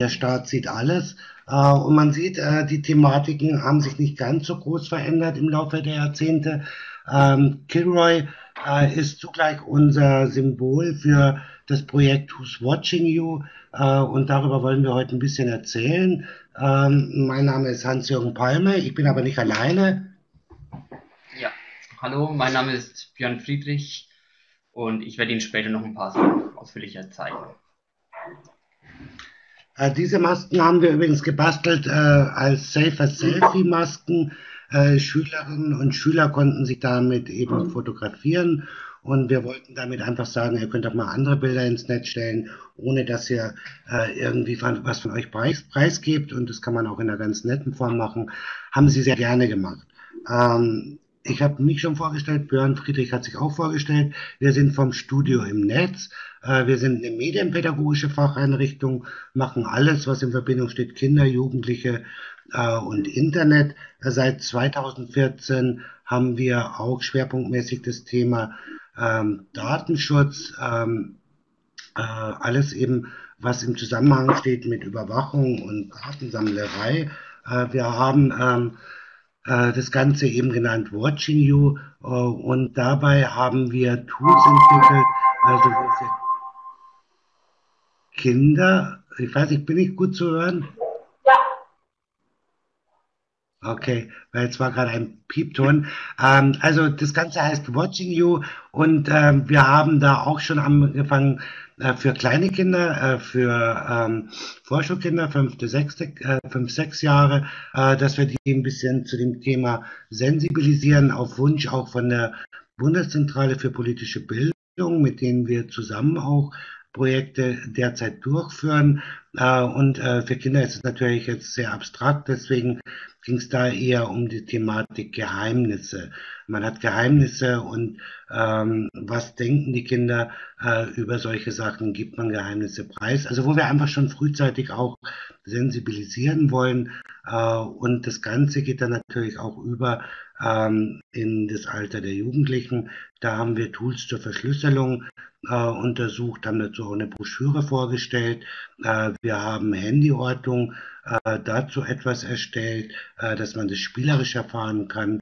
der Staat sieht alles. Äh, und man sieht, äh, die Thematiken haben sich nicht ganz so groß verändert im Laufe der Jahrzehnte. Ähm, Kilroy äh, ist zugleich unser Symbol für das Projekt Who's Watching You. und darüber wollen wir heute ein bisschen erzählen. Ähm, mein Name ist Hans-Jürgen Palme. Ich bin aber nicht alleine. Ja, hallo, mein Name ist Björn Friedrich und ich werde Ihnen später noch ein paar Sachen ausführlicher zeigen. Äh, diese Masken haben wir übrigens gebastelt äh, als Safer Selfie Masken. Äh, Schülerinnen und Schüler konnten sich damit eben fotografieren und wir wollten damit einfach sagen, ihr könnt auch mal andere Bilder ins Netz stellen, ohne dass ihr äh, irgendwie was von euch preis, preisgebt und das kann man auch in einer ganz netten Form machen. Haben sie sehr gerne gemacht. Ähm, ich habe mich schon vorgestellt, Björn Friedrich hat sich auch vorgestellt. Wir sind vom Studio im Netz. Äh, wir sind eine medienpädagogische Facheinrichtung, machen alles, was in Verbindung steht, Kinder, Jugendliche äh, und Internet. Seit 2014 haben wir auch schwerpunktmäßig das Thema ähm, Datenschutz, ähm, äh, alles eben, was im Zusammenhang steht mit Überwachung und Datensammlerei. wir haben ähm, äh, das Ganze eben genannt Watching You. Und dabei haben wir Tools entwickelt, also für Kinder. Ich weiß nicht, bin ich gut zu hören? Ja. Okay, weil es war gerade ein Piepton. Ähm, also das Ganze heißt Watching You und ähm, wir haben da auch schon angefangen, äh, für kleine Kinder, äh, für ähm, Vorschulkinder, fünfte, sechste, äh, fünf, sechs Jahre, äh, dass wir die ein bisschen zu dem Thema sensibilisieren, auf Wunsch auch von der Bundeszentrale für politische Bildung, mit denen wir zusammen auch Projekte derzeit durchführen. Äh, und äh, für Kinder ist es natürlich jetzt sehr abstrakt, deswegen ging es da eher um die Thematik Geheimnisse. Man hat Geheimnisse und ähm, was denken die Kinder äh, über solche Sachen, gibt man Geheimnisse preis. Also wo wir einfach schon frühzeitig auch sensibilisieren wollen. Äh, und das Ganze geht dann natürlich auch über ähm, in das Alter der Jugendlichen. Da haben wir Tools zur Verschlüsselung äh, untersucht, haben dazu auch eine Broschüre vorgestellt. Äh, wir haben Handyortung äh, dazu etwas erstellt, äh, dass man das spielerisch erfahren kann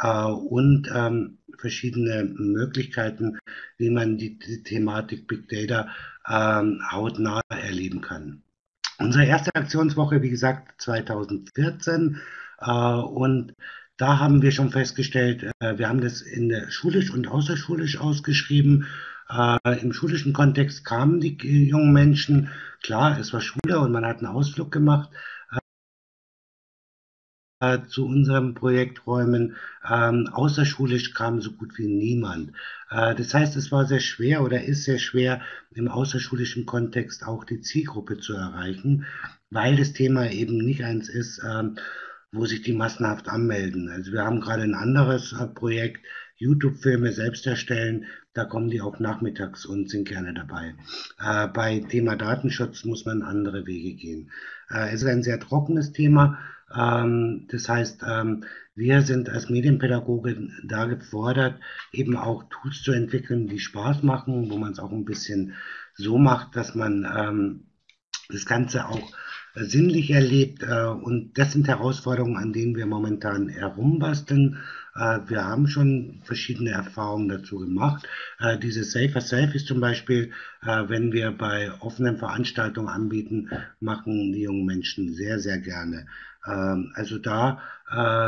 äh, und ähm, verschiedene Möglichkeiten, wie man die, die Thematik Big Data ähm, hautnah erleben kann. Unsere erste Aktionswoche, wie gesagt, 2014 äh, und da haben wir schon festgestellt, äh, wir haben das in der schulisch und außerschulisch ausgeschrieben äh, Im schulischen Kontext kamen die jungen Menschen, klar, es war Schule und man hat einen Ausflug gemacht äh, zu unseren Projekträumen. Ähm, außerschulisch kam so gut wie niemand. Äh, das heißt, es war sehr schwer oder ist sehr schwer, im außerschulischen Kontext auch die Zielgruppe zu erreichen, weil das Thema eben nicht eins ist, ähm, wo sich die massenhaft anmelden. Also wir haben gerade ein anderes äh, Projekt, YouTube-Filme selbst erstellen, da kommen die auch nachmittags und sind gerne dabei. Äh, bei Thema Datenschutz muss man andere Wege gehen. Äh, es ist ein sehr trockenes Thema. Ähm, das heißt, ähm, wir sind als Medienpädagoge da gefordert, eben auch Tools zu entwickeln, die Spaß machen, wo man es auch ein bisschen so macht, dass man ähm, das Ganze auch sinnlich erlebt. Äh, und das sind Herausforderungen, an denen wir momentan herumbasteln. Äh, wir haben schon verschiedene Erfahrungen dazu gemacht. Äh, diese Safer Selfies zum Beispiel, wenn wir bei offenen Veranstaltungen anbieten, machen die jungen Menschen sehr, sehr gerne. Ähm, also da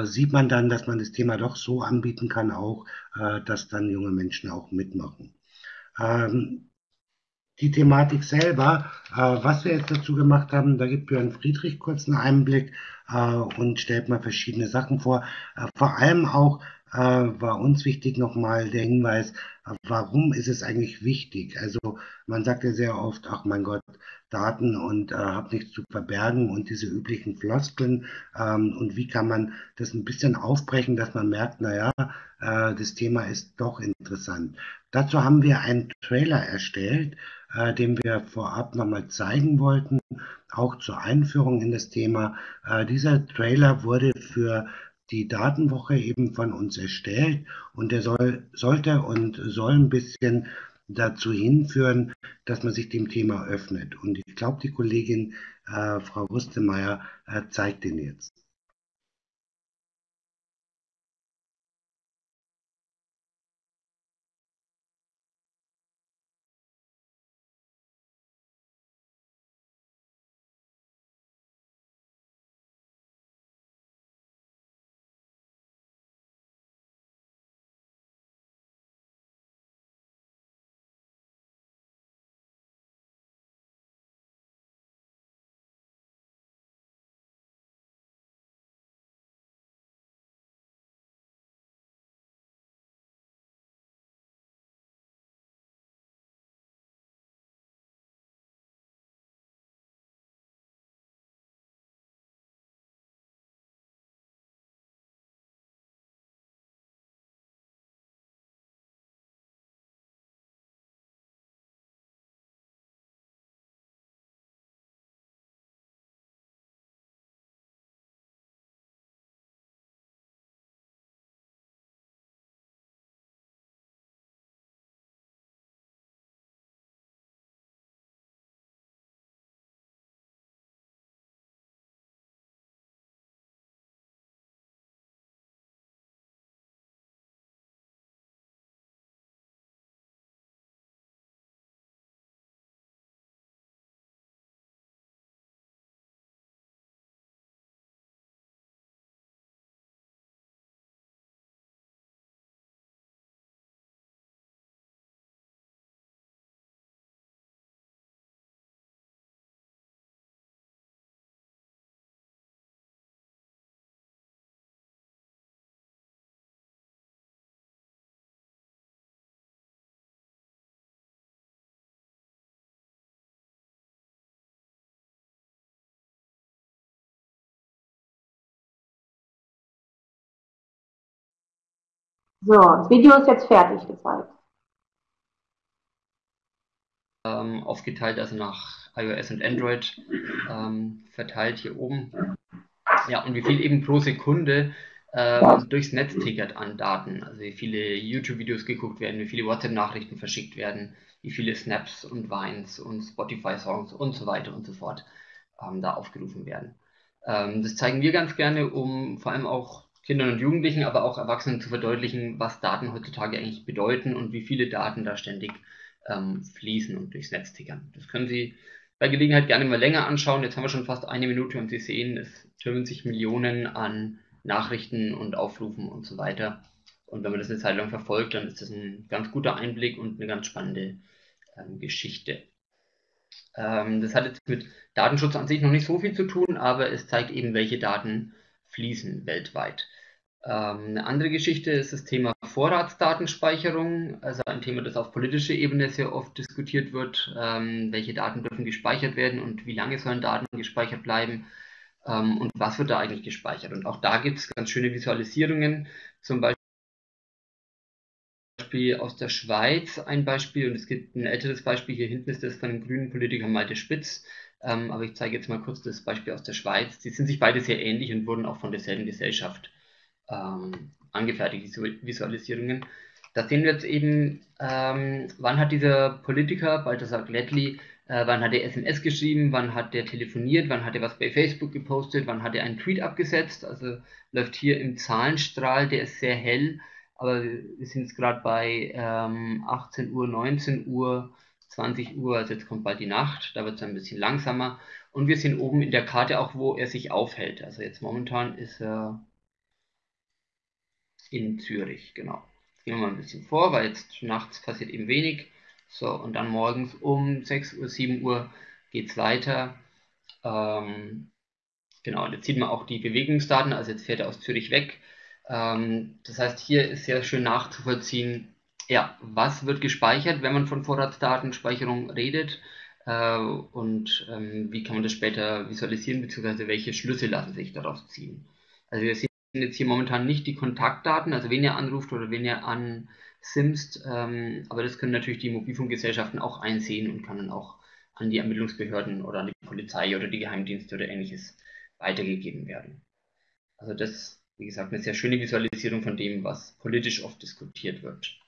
sieht man dann, dass man das Thema doch so anbieten kann, auch, dass dann junge Menschen auch mitmachen. Ähm, die Thematik selber, was wir jetzt dazu gemacht haben, da gibt Björn Friedrich kurz einen Einblick äh, und stellt mal verschiedene Sachen vor. Äh, vor allem auch äh, war uns wichtig nochmal der Hinweis, warum ist es eigentlich wichtig? Also man sagt ja sehr oft, ach mein Gott, Daten und äh, habe nichts zu verbergen und diese üblichen Floskeln ähm, und wie kann man das ein bisschen aufbrechen, dass man merkt, naja, äh, das Thema ist doch interessant. Dazu haben wir einen Trailer erstellt, äh, den wir vorab nochmal zeigen wollten, auch zur Einführung in das Thema. Äh, dieser Trailer wurde für die Datenwoche eben von uns erstellt und der soll, sollte und soll ein bisschen dazu hinführen, dass man sich dem Thema öffnet. Und ich glaube, die Kollegin äh, Frau Rustemeyer äh, zeigt den jetzt. So, das Video ist jetzt fertig gezeigt. Ähm, aufgeteilt, also nach iOS und Android ähm, verteilt hier oben. Ja, und wie viel eben pro Sekunde ähm, durchs Netz tickert an Daten. Also wie viele YouTube-Videos geguckt werden, wie viele WhatsApp-Nachrichten verschickt werden, wie viele Snaps und Vines und Spotify-Songs und so weiter und so fort ähm, da aufgerufen werden. Ähm, das zeigen wir ganz gerne, um vor allem auch Kindern und Jugendlichen, aber auch Erwachsenen zu verdeutlichen, was Daten heutzutage eigentlich bedeuten und wie viele Daten da ständig ähm, fließen und durchs Netz tickern. Das können Sie bei Gelegenheit gerne mal länger anschauen. Jetzt haben wir schon fast eine Minute und Sie sehen, es türmen sich Millionen an Nachrichten und Aufrufen und so weiter. Und wenn man das eine Zeit lang verfolgt, dann ist das ein ganz guter Einblick und eine ganz spannende ähm, Geschichte. Ähm, das hat jetzt mit Datenschutz an sich noch nicht so viel zu tun, aber es zeigt eben, welche Daten fließen weltweit. Ähm, eine andere Geschichte ist das Thema Vorratsdatenspeicherung, also ein Thema, das auf politischer Ebene sehr oft diskutiert wird. Ähm, welche Daten dürfen gespeichert werden und wie lange sollen Daten gespeichert bleiben ähm, und was wird da eigentlich gespeichert? Und auch da gibt es ganz schöne Visualisierungen, zum Beispiel aus der Schweiz ein Beispiel und es gibt ein älteres Beispiel, hier hinten ist das von einem grünen Politiker Malte Spitz, aber ich zeige jetzt mal kurz das Beispiel aus der Schweiz. Die sind sich beide sehr ähnlich und wurden auch von derselben Gesellschaft ähm, angefertigt, diese Visualisierungen. Da sehen wir jetzt eben, ähm, wann hat dieser Politiker, Balthasar Glättli, äh, wann hat er SMS geschrieben, wann hat er telefoniert, wann hat er was bei Facebook gepostet, wann hat er einen Tweet abgesetzt. Also läuft hier im Zahlenstrahl, der ist sehr hell, aber wir sind jetzt gerade bei ähm, 18 Uhr, 19 Uhr, 20 Uhr, also jetzt kommt bald die Nacht, da wird es ein bisschen langsamer. Und wir sehen oben in der Karte auch, wo er sich aufhält. Also jetzt momentan ist er in Zürich, genau. Jetzt gehen wir mal ein bisschen vor, weil jetzt nachts passiert eben wenig. So, und dann morgens um 6 Uhr, 7 Uhr geht es weiter. Ähm, genau, und jetzt sieht man auch die Bewegungsdaten, also jetzt fährt er aus Zürich weg. Ähm, das heißt, hier ist sehr schön nachzuvollziehen, ja, was wird gespeichert, wenn man von Vorratsdatenspeicherung redet äh, und ähm, wie kann man das später visualisieren, beziehungsweise welche Schlüsse lassen sich daraus ziehen. Also wir sehen jetzt hier momentan nicht die Kontaktdaten, also wen ihr anruft oder wen ihr ansimst, ähm, aber das können natürlich die Mobilfunkgesellschaften auch einsehen und kann dann auch an die Ermittlungsbehörden oder an die Polizei oder die Geheimdienste oder ähnliches weitergegeben werden. Also das, wie gesagt, eine sehr schöne Visualisierung von dem, was politisch oft diskutiert wird.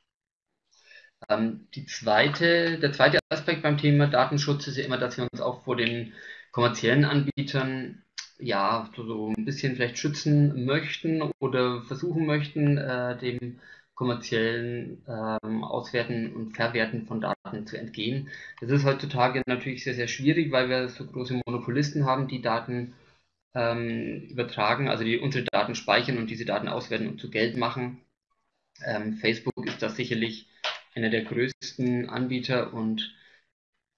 Ähm, die zweite, der zweite Aspekt beim Thema Datenschutz ist ja immer, dass wir uns auch vor den kommerziellen Anbietern ja so, ein bisschen vielleicht schützen möchten oder versuchen möchten, äh, dem kommerziellen ähm, Auswerten und Verwerten von Daten zu entgehen. Das ist heutzutage natürlich sehr, sehr schwierig, weil wir so große Monopolisten haben, die Daten ähm, übertragen, also die unsere Daten speichern und diese Daten auswerten und zu Geld machen. Ähm, Facebook ist da sicherlich einer der größten Anbieter und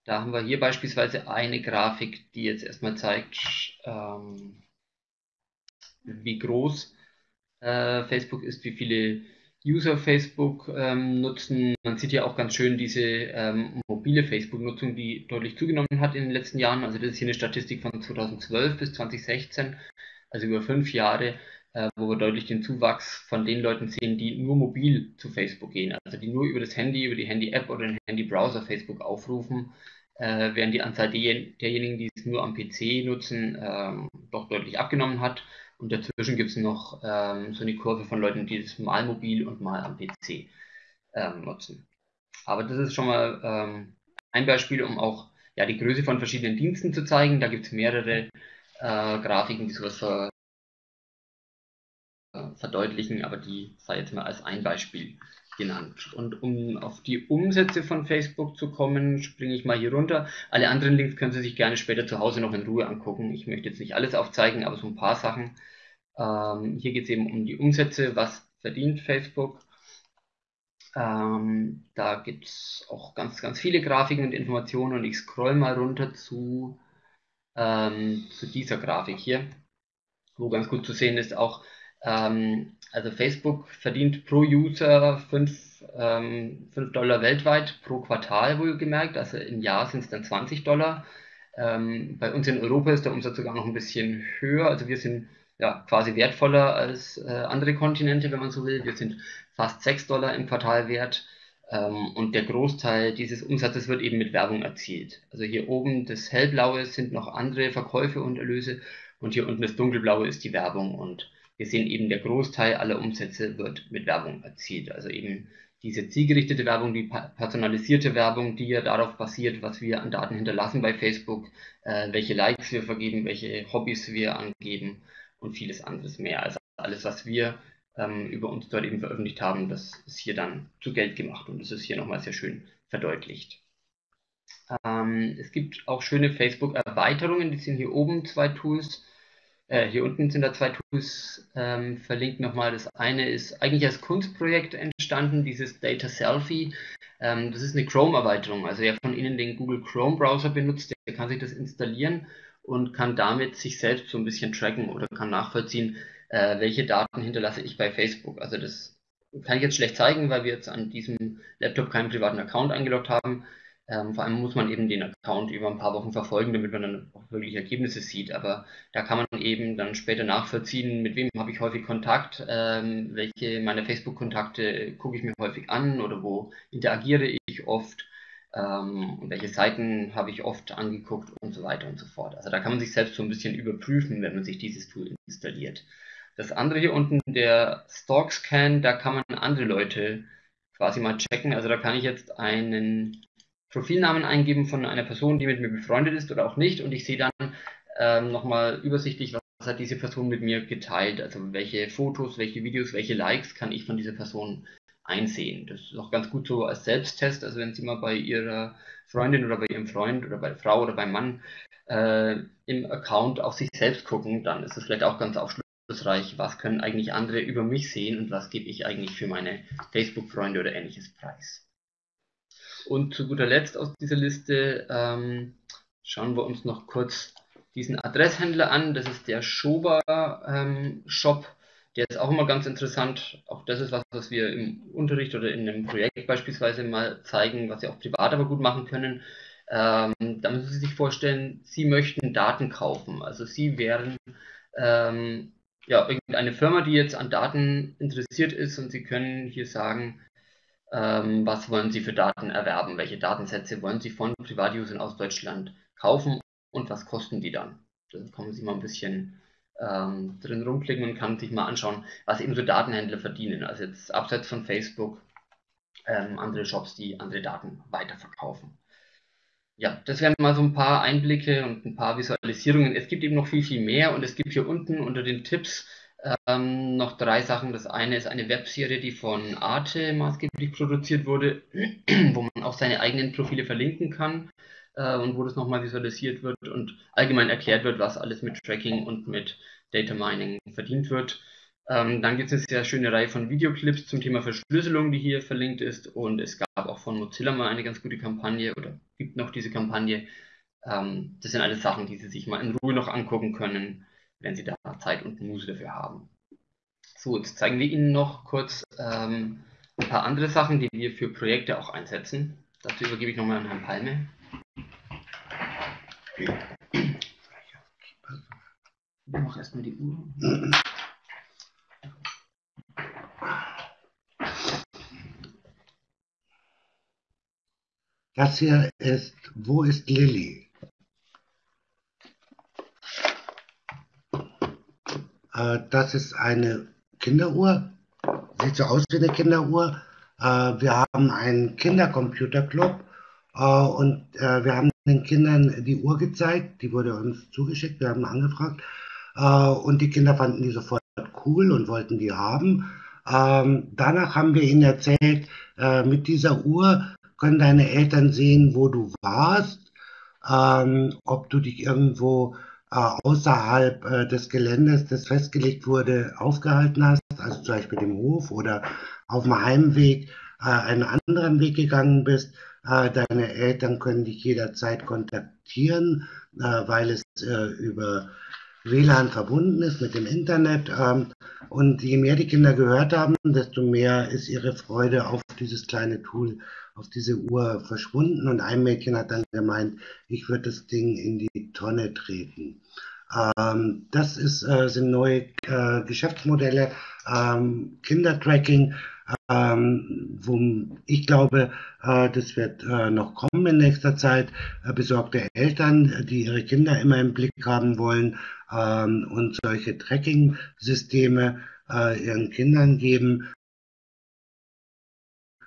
da haben wir hier beispielsweise eine Grafik, die jetzt erstmal zeigt, ähm, wie groß äh, Facebook ist, wie viele User Facebook ähm, nutzen. Man sieht ja auch ganz schön diese ähm, mobile Facebook-Nutzung, die deutlich zugenommen hat in den letzten Jahren. Also das ist hier eine Statistik von 2012 bis 2016, also über fünf Jahre, äh, wo wir deutlich den Zuwachs von den Leuten sehen, die nur mobil zu Facebook gehen, also die nur über das Handy, über die Handy-App oder den Handy-Browser Facebook aufrufen, äh, während die Anzahl derjenigen, die es nur am PC nutzen, ähm, doch deutlich abgenommen hat. Und dazwischen gibt es noch ähm, so eine Kurve von Leuten, die es mal mobil und mal am PC ähm, nutzen. Aber das ist schon mal ähm, ein Beispiel, um auch ja, die Größe von verschiedenen Diensten zu zeigen. Da gibt es mehrere äh, Grafiken, die sowas äh, verdeutlichen, aber die sei jetzt mal als ein Beispiel genannt. Und um auf die Umsätze von Facebook zu kommen, springe ich mal hier runter. Alle anderen Links können Sie sich gerne später zu Hause noch in Ruhe angucken. Ich möchte jetzt nicht alles aufzeigen, aber so ein paar Sachen. Ähm, hier geht es eben um die Umsätze, was verdient Facebook. Ähm, da gibt es auch ganz, ganz viele Grafiken und Informationen und ich scroll mal runter zu, ähm, zu dieser Grafik hier, wo ganz gut zu sehen ist auch, ähm, also Facebook verdient pro User 5, ähm, 5 Dollar weltweit pro Quartal wohlgemerkt, also im Jahr sind es dann 20 Dollar. Ähm, bei uns in Europa ist der Umsatz sogar noch ein bisschen höher, also wir sind ja, quasi wertvoller als äh, andere Kontinente, wenn man so will. Wir sind fast 6 Dollar im Quartal wert ähm, und der Großteil dieses Umsatzes wird eben mit Werbung erzielt. Also hier oben das hellblaue sind noch andere Verkäufe und Erlöse und hier unten das dunkelblaue ist die Werbung und wir sehen eben der Großteil aller Umsätze wird mit Werbung erzielt. Also eben diese zielgerichtete Werbung, die personalisierte Werbung, die ja darauf basiert, was wir an Daten hinterlassen bei Facebook, äh, welche Likes wir vergeben, welche Hobbys wir angeben und vieles anderes mehr. Also alles, was wir ähm, über uns dort eben veröffentlicht haben, das ist hier dann zu Geld gemacht und das ist hier nochmal sehr schön verdeutlicht. Ähm, es gibt auch schöne Facebook-Erweiterungen, die sind hier oben zwei Tools. Äh, hier unten sind da zwei Tools ähm, verlinkt nochmal. Das eine ist eigentlich als Kunstprojekt entstanden, dieses Data Selfie. Ähm, das ist eine Chrome-Erweiterung. Also wer von Ihnen den Google Chrome-Browser benutzt, der kann sich das installieren und kann damit sich selbst so ein bisschen tracken oder kann nachvollziehen, äh, welche Daten hinterlasse ich bei Facebook. Also das kann ich jetzt schlecht zeigen, weil wir jetzt an diesem Laptop keinen privaten Account eingeloggt haben. Ähm, vor allem muss man eben den Account über ein paar Wochen verfolgen, damit man dann auch wirklich Ergebnisse sieht. Aber da kann man eben dann später nachvollziehen, mit wem habe ich häufig Kontakt, ähm, welche meiner Facebook-Kontakte gucke ich mir häufig an oder wo interagiere ich oft ähm, welche Seiten habe ich oft angeguckt und so weiter und so fort. Also da kann man sich selbst so ein bisschen überprüfen, wenn man sich dieses Tool installiert. Das andere hier unten, der Stalk Scan, da kann man andere Leute quasi mal checken. Also da kann ich jetzt einen Profilnamen eingeben von einer Person, die mit mir befreundet ist oder auch nicht und ich sehe dann ähm, nochmal übersichtlich, was hat diese Person mit mir geteilt. Also welche Fotos, welche Videos, welche Likes kann ich von dieser Person einsehen. Das ist auch ganz gut so als Selbsttest. Also wenn Sie mal bei Ihrer Freundin oder bei Ihrem Freund oder bei der Frau oder beim Mann äh, im Account auf sich selbst gucken, dann ist es vielleicht auch ganz aufschlussreich, was können eigentlich andere über mich sehen und was gebe ich eigentlich für meine Facebook-Freunde oder ähnliches preis. Und zu guter Letzt aus dieser Liste ähm, schauen wir uns noch kurz diesen Adresshändler an. Das ist der Schober ähm, Shop. Der ist auch immer ganz interessant. Auch das ist was, was wir im Unterricht oder in einem Projekt beispielsweise mal zeigen, was Sie auch privat aber gut machen können. Ähm, da müssen Sie sich vorstellen, Sie möchten Daten kaufen. Also Sie wären ähm, ja, irgendeine Firma, die jetzt an Daten interessiert ist und Sie können hier sagen, ähm, was wollen Sie für Daten erwerben, welche Datensätze wollen Sie von Privatusern aus Deutschland kaufen und was kosten die dann. Da kommen Sie mal ein bisschen ähm, drin rumklicken und kann sich mal anschauen, was eben so Datenhändler verdienen. Also jetzt abseits von Facebook ähm, andere Shops, die andere Daten weiterverkaufen. Ja, das wären mal so ein paar Einblicke und ein paar Visualisierungen. Es gibt eben noch viel, viel mehr und es gibt hier unten unter den Tipps ähm, noch drei Sachen. Das eine ist eine Webserie, die von Arte maßgeblich produziert wurde, wo man auch seine eigenen Profile verlinken kann äh, und wo das nochmal visualisiert wird und allgemein erklärt wird, was alles mit Tracking und mit Data Mining verdient wird. Ähm, dann gibt es eine sehr schöne Reihe von Videoclips zum Thema Verschlüsselung, die hier verlinkt ist. Und es gab auch von Mozilla mal eine ganz gute Kampagne oder gibt noch diese Kampagne. Ähm, das sind alles Sachen, die Sie sich mal in Ruhe noch angucken können wenn Sie da Zeit und Muße dafür haben. So, jetzt zeigen wir Ihnen noch kurz ähm, ein paar andere Sachen, die wir für Projekte auch einsetzen. Dazu übergebe ich nochmal an Herrn Palme. Ich mache erstmal die Uhr. Das hier ist, wo ist Lilly? Äh, das ist eine Kinderuhr. Sieht so aus wie eine Kinderuhr. Äh, wir haben einen Kindercomputerclub äh, und wir haben den Kindern die Uhr gezeigt. Die wurde uns zugeschickt. Wir haben angefragt. und die Kinder fanden die sofort cool und wollten die haben. Ähm, danach haben wir ihnen erzählt, mit dieser Uhr können deine Eltern sehen, wo du warst, ähm, ob du dich irgendwo äh, außerhalb äh, des Geländes, das festgelegt wurde, aufgehalten hast, also zum Beispiel dem Hof oder auf dem Heimweg äh, einen anderen Weg gegangen bist. Deine Eltern können dich jederzeit kontaktieren, weil es über WLAN verbunden ist mit dem Internet. Ähm, und je mehr die Kinder gehört haben, desto mehr ist ihre Freude auf dieses kleine Tool, auf diese Uhr verschwunden. Und ein Mädchen hat dann gemeint, ich würde das Ding in die Tonne treten. Ähm, das ist, äh, sind neue äh, Geschäftsmodelle, ähm, Kindertracking, ähm, wo ich glaube, äh, das wird äh, noch kommen in nächster Zeit. Äh, besorgte Eltern, die ihre Kinder immer im Blick haben wollen ähm, und solche Tracking-Systeme äh, ihren Kindern geben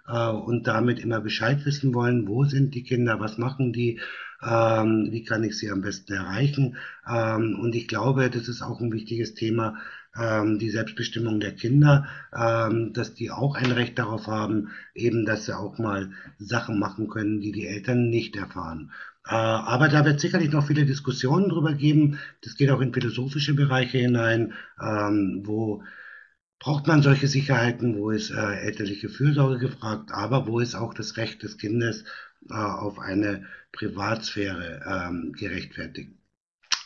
äh, und damit immer Bescheid wissen wollen, wo sind die Kinder, was machen die, ähm, wie kann ich sie am besten erreichen. Ähm, und ich glaube, das ist auch ein wichtiges Thema, ähm, die Selbstbestimmung der Kinder, ähm, dass die auch ein Recht darauf haben, eben, dass sie auch mal Sachen machen können, die die Eltern nicht erfahren. Äh, aber da wird sicherlich noch viele Diskussionen drüber geben. Das geht auch in philosophische Bereiche hinein, ähm, wo braucht man solche Sicherheiten, wo ist äh, elterliche Fürsorge gefragt, aber wo ist auch das Recht des Kindes äh, auf eine Privatsphäre ähm, gerechtfertigt.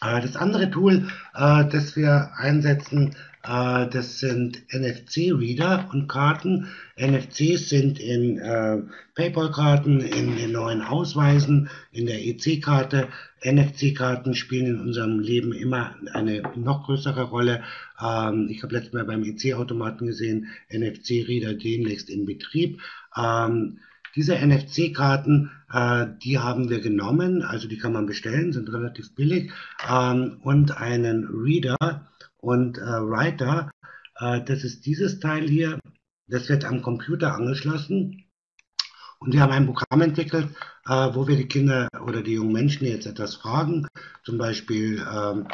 Äh, das andere Tool, äh, das wir einsetzen, das sind NFC-Reader und Karten. NFCs sind in äh, PayPal-Karten, in den neuen Ausweisen, in der EC-Karte. NFC-Karten spielen in unserem Leben immer eine noch größere Rolle. Ähm, ich habe letztes Mal beim EC-Automaten gesehen, NFC-Reader demnächst in Betrieb. Ähm, diese NFC-Karten, äh, die haben wir genommen, also die kann man bestellen, sind relativ billig, ähm, und einen Reader und äh, Writer, äh, das ist dieses Teil hier, das wird am Computer angeschlossen. Und wir haben ein Programm entwickelt, äh, wo wir die Kinder oder die jungen Menschen jetzt etwas fragen, zum Beispiel, ähm,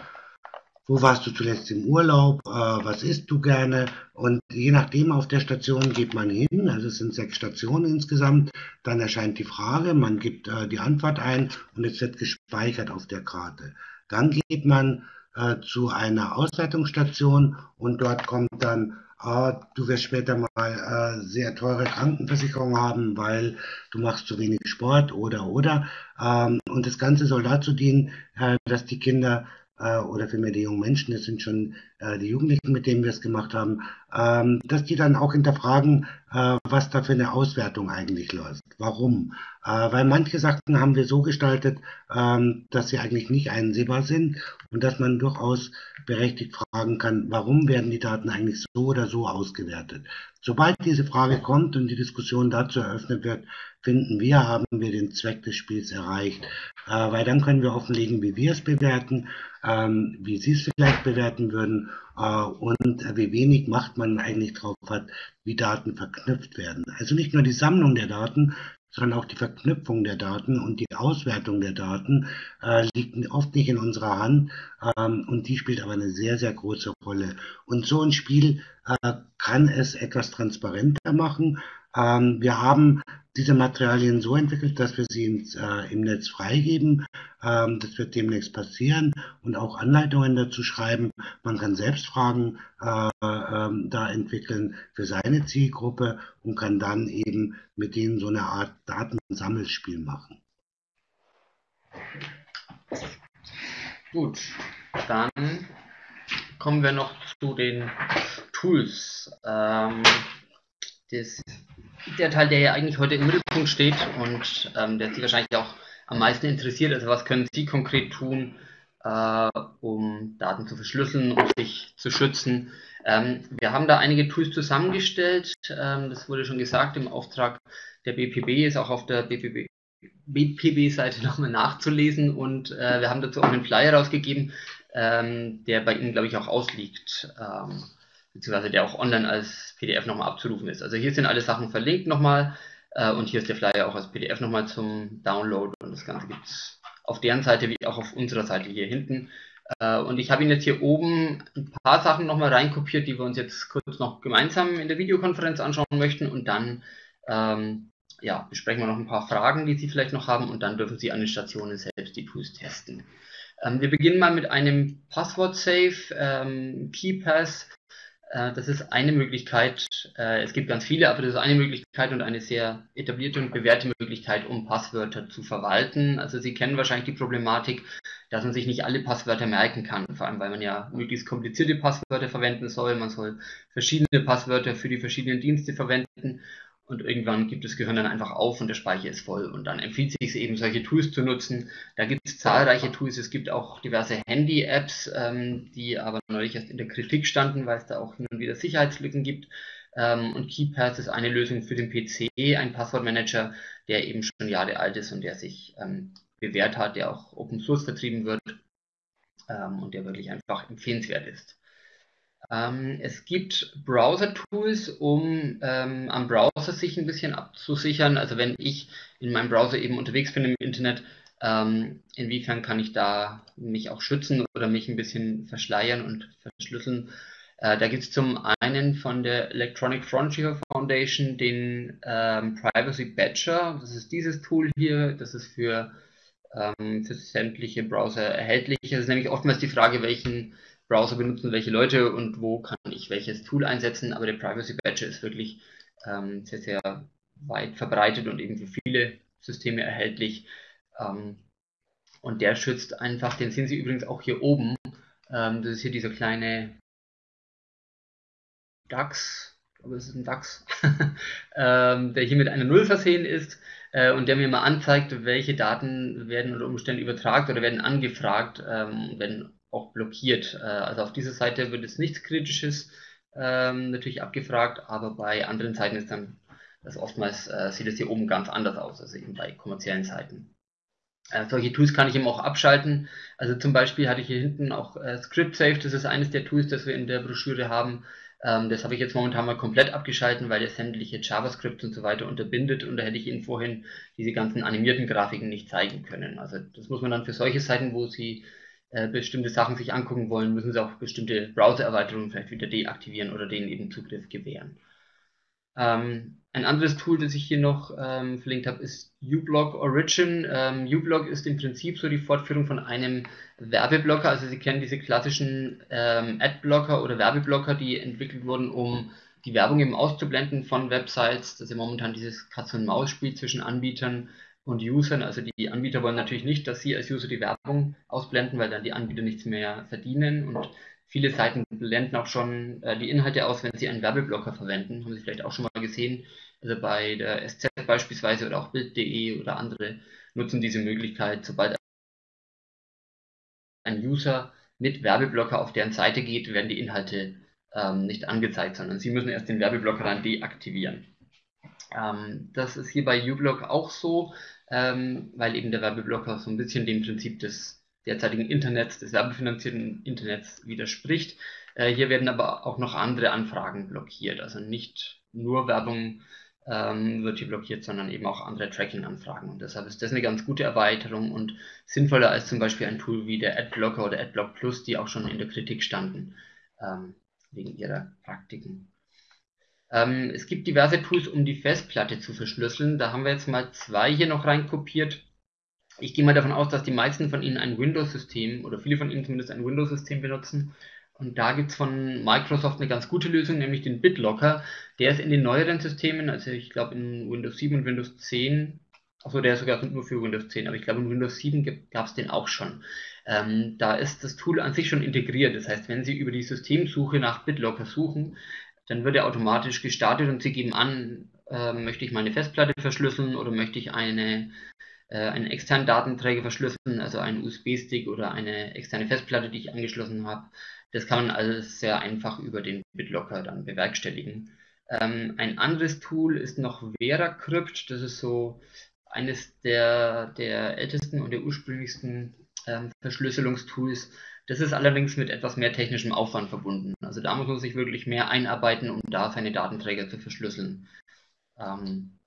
wo warst du zuletzt im Urlaub, äh, was isst du gerne? Und je nachdem auf der Station geht man hin, also es sind sechs Stationen insgesamt, dann erscheint die Frage, man gibt äh, die Antwort ein und es wird gespeichert auf der Karte. Dann geht man äh, zu einer Auswertungsstation und dort kommt dann äh, du wirst später mal äh, sehr teure Krankenversicherung haben, weil du machst zu wenig Sport oder oder. Ähm, und das Ganze soll dazu dienen, äh, dass die Kinder äh, oder vielmehr die jungen Menschen, das sind schon äh, die Jugendlichen, mit denen wir es gemacht haben, ähm, dass die dann auch hinterfragen, äh, was da für eine Auswertung eigentlich läuft. Warum? Äh, weil manche Sachen haben wir so gestaltet, ähm, dass sie eigentlich nicht einsehbar sind und dass man durchaus berechtigt fragen kann, warum werden die Daten eigentlich so oder so ausgewertet. Sobald diese Frage kommt und die Diskussion dazu eröffnet wird, finden wir, haben wir den Zweck des Spiels erreicht, äh, weil dann können wir offenlegen, wie wir es bewerten, ähm, wie Sie es vielleicht bewerten würden äh, und wie wenig Macht man eigentlich drauf hat, wie Daten verknüpft werden. Also nicht nur die Sammlung der Daten, sondern auch die Verknüpfung der Daten und die Auswertung der Daten äh, liegt oft nicht in unserer Hand ähm, und die spielt aber eine sehr, sehr große Rolle. Und so ein Spiel äh, kann es etwas transparenter machen. Ähm, wir haben diese Materialien so entwickelt, dass wir sie ins, äh, im Netz freigeben. Ähm, das wird demnächst passieren und auch Anleitungen dazu schreiben. Man kann selbst Fragen äh, äh, da entwickeln für seine Zielgruppe und kann dann eben mit denen so eine Art Datensammelspiel machen. Gut, dann kommen wir noch zu den Tools. Ähm, das der Teil, der ja eigentlich heute im Mittelpunkt steht und ähm, der Sie wahrscheinlich auch am meisten interessiert. Also was können Sie konkret tun, äh, um Daten zu verschlüsseln, um sich zu schützen? Ähm, wir haben da einige Tools zusammengestellt. Ähm, das wurde schon gesagt im Auftrag der BPB, ist auch auf der BPB, BPB-Seite nochmal nachzulesen und äh, wir haben dazu auch einen Flyer rausgegeben, ähm, der bei Ihnen, glaube ich, auch ausliegt. Beziehungsweise der auch online als PDF nochmal abzurufen ist. Also hier sind alle Sachen verlinkt nochmal äh, und hier ist der Flyer auch als PDF nochmal zum Download und das Ganze gibt es auf deren Seite wie auch auf unserer Seite hier hinten. Äh, und ich habe Ihnen jetzt hier oben ein paar Sachen nochmal reinkopiert, die wir uns jetzt kurz noch gemeinsam in der Videokonferenz anschauen möchten und dann ähm, ja, besprechen wir noch ein paar Fragen, die Sie vielleicht noch haben und dann dürfen Sie an den Stationen selbst die Tools testen. Ähm, wir beginnen mal mit einem Passwort-Safe, ähm, KeyPass. Äh, das ist eine Möglichkeit. Äh, es gibt ganz viele, aber das ist eine Möglichkeit und eine sehr etablierte und bewährte Möglichkeit, um Passwörter zu verwalten. Also Sie kennen wahrscheinlich die Problematik, dass man sich nicht alle Passwörter merken kann, vor allem weil man ja möglichst komplizierte Passwörter verwenden soll. Man soll verschiedene Passwörter für die verschiedenen Dienste verwenden und irgendwann gibt das Gehirn dann einfach auf und der Speicher ist voll und dann empfiehlt es sich eben solche Tools zu nutzen. Da gibt es zahlreiche Tools, es gibt auch diverse Handy-Apps, ähm, die aber neulich erst in der Kritik standen, weil es da auch hin und wieder Sicherheitslücken gibt. Ähm, und KeyPass ist eine Lösung für den PC, ein Passwortmanager, der eben schon Jahre alt ist und der sich ähm, bewährt hat, der auch Open Source vertrieben wird ähm, und der wirklich einfach empfehlenswert ist. Ähm, es gibt Browser-Tools, um ähm, am Browser sich ein bisschen abzusichern. Also wenn ich in meinem Browser eben unterwegs bin im Internet, ähm, inwiefern kann ich da mich auch schützen oder mich ein bisschen verschleiern und verschlüsseln. Äh, da gibt es zum einen von der Electronic Frontier Foundation den ähm, Privacy Badger. Das ist dieses Tool hier. Das ist für, ähm, für sämtliche Browser erhältlich. Es ist nämlich oftmals die Frage, welchen Browser benutzen welche Leute und wo kann ich welches Tool einsetzen. Aber der Privacy Badger ist wirklich ähm, sehr, sehr weit verbreitet und eben für viele Systeme erhältlich. Ähm, und der schützt einfach, den sehen Sie übrigens auch hier oben. Ähm, das ist hier dieser kleine DAX, aber es ist ein DAX, ähm, der hier mit einer Null versehen ist äh, und der mir mal anzeigt, welche Daten werden unter Umständen übertragen oder werden angefragt, ähm, werden auch blockiert. Äh, also auf dieser Seite wird es nichts Kritisches ähm, natürlich abgefragt, aber bei anderen Seiten ist dann das oftmals äh, sieht es hier oben ganz anders aus, also eben bei kommerziellen Seiten. Äh, solche Tools kann ich eben auch abschalten. Also zum Beispiel hatte ich hier hinten auch äh, ScriptSafe, das ist eines der Tools, das wir in der Broschüre haben. Ähm, das habe ich jetzt momentan mal komplett abgeschalten, weil es sämtliche JavaScript und so weiter unterbindet und da hätte ich Ihnen vorhin diese ganzen animierten Grafiken nicht zeigen können. Also das muss man dann für solche Seiten, wo Sie äh, bestimmte Sachen sich angucken wollen, müssen sie auch bestimmte Browser-Erweiterungen vielleicht wieder deaktivieren oder denen eben Zugriff gewähren. Ähm, ein anderes Tool, das ich hier noch ähm, verlinkt habe, ist uBlock Origin. Ähm, uBlock ist im Prinzip so die Fortführung von einem Werbeblocker. Also Sie kennen diese klassischen ähm, Adblocker oder Werbeblocker, die entwickelt wurden, um die Werbung eben auszublenden von Websites. Das ist ja momentan dieses Katz-und-Maus-Spiel zwischen Anbietern und Usern. Also die Anbieter wollen natürlich nicht, dass sie als User die Werbung ausblenden, weil dann die Anbieter nichts mehr verdienen. Und viele Seiten blenden auch schon äh, die Inhalte aus, wenn sie einen Werbeblocker verwenden. Haben Sie vielleicht auch schon mal gesehen. Also bei der SZ beispielsweise oder auch Bild.de oder andere nutzen diese Möglichkeit, sobald ein User mit Werbeblocker auf deren Seite geht, werden die Inhalte ähm, nicht angezeigt, sondern sie müssen erst den Werbeblocker dann deaktivieren. Ähm, das ist hier bei uBlock auch so ähm, weil eben der Werbeblocker so ein bisschen dem Prinzip des derzeitigen Internets, des werbefinanzierten Internets widerspricht. Äh, hier werden aber auch noch andere Anfragen blockiert. Also nicht nur Werbung ähm, wird hier blockiert, sondern eben auch andere Tracking-Anfragen. Und deshalb ist das eine ganz gute Erweiterung und sinnvoller als zum Beispiel ein Tool wie der Adblocker oder Adblock Plus, die auch schon in der Kritik standen, ähm, wegen ihrer Praktiken. Ähm, es gibt diverse Tools, um die Festplatte zu verschlüsseln. Da haben wir jetzt mal zwei hier noch reinkopiert. Ich gehe mal davon aus, dass die meisten von Ihnen ein Windows-System oder viele von Ihnen zumindest ein Windows-System benutzen. Und da gibt es von Microsoft eine ganz gute Lösung, nämlich den BitLocker. Der ist in den neueren Systemen, also ich glaube in Windows 7 und Windows 10, achso, der ist sogar nur für Windows 10, aber ich glaube in Windows 7 gab es den auch schon. Ähm, da ist das Tool an sich schon integriert. Das heißt, wenn Sie über die Systemsuche nach BitLocker suchen, dann wird er automatisch gestartet und Sie geben an, äh, möchte ich meine Festplatte verschlüsseln oder möchte ich eine, äh, einen externen Datenträger verschlüsseln, also einen USB-Stick oder eine externe Festplatte, die ich angeschlossen habe. Das kann man alles sehr einfach über den BitLocker dann bewerkstelligen. Ähm, ein anderes Tool ist noch VeraCrypt. Das ist so eines der, der ältesten und der ursprünglichsten ähm, Verschlüsselungstools. Das ist allerdings mit etwas mehr technischem Aufwand verbunden. Also da muss man sich wirklich mehr einarbeiten, um da seine Datenträger zu verschlüsseln. Ähm,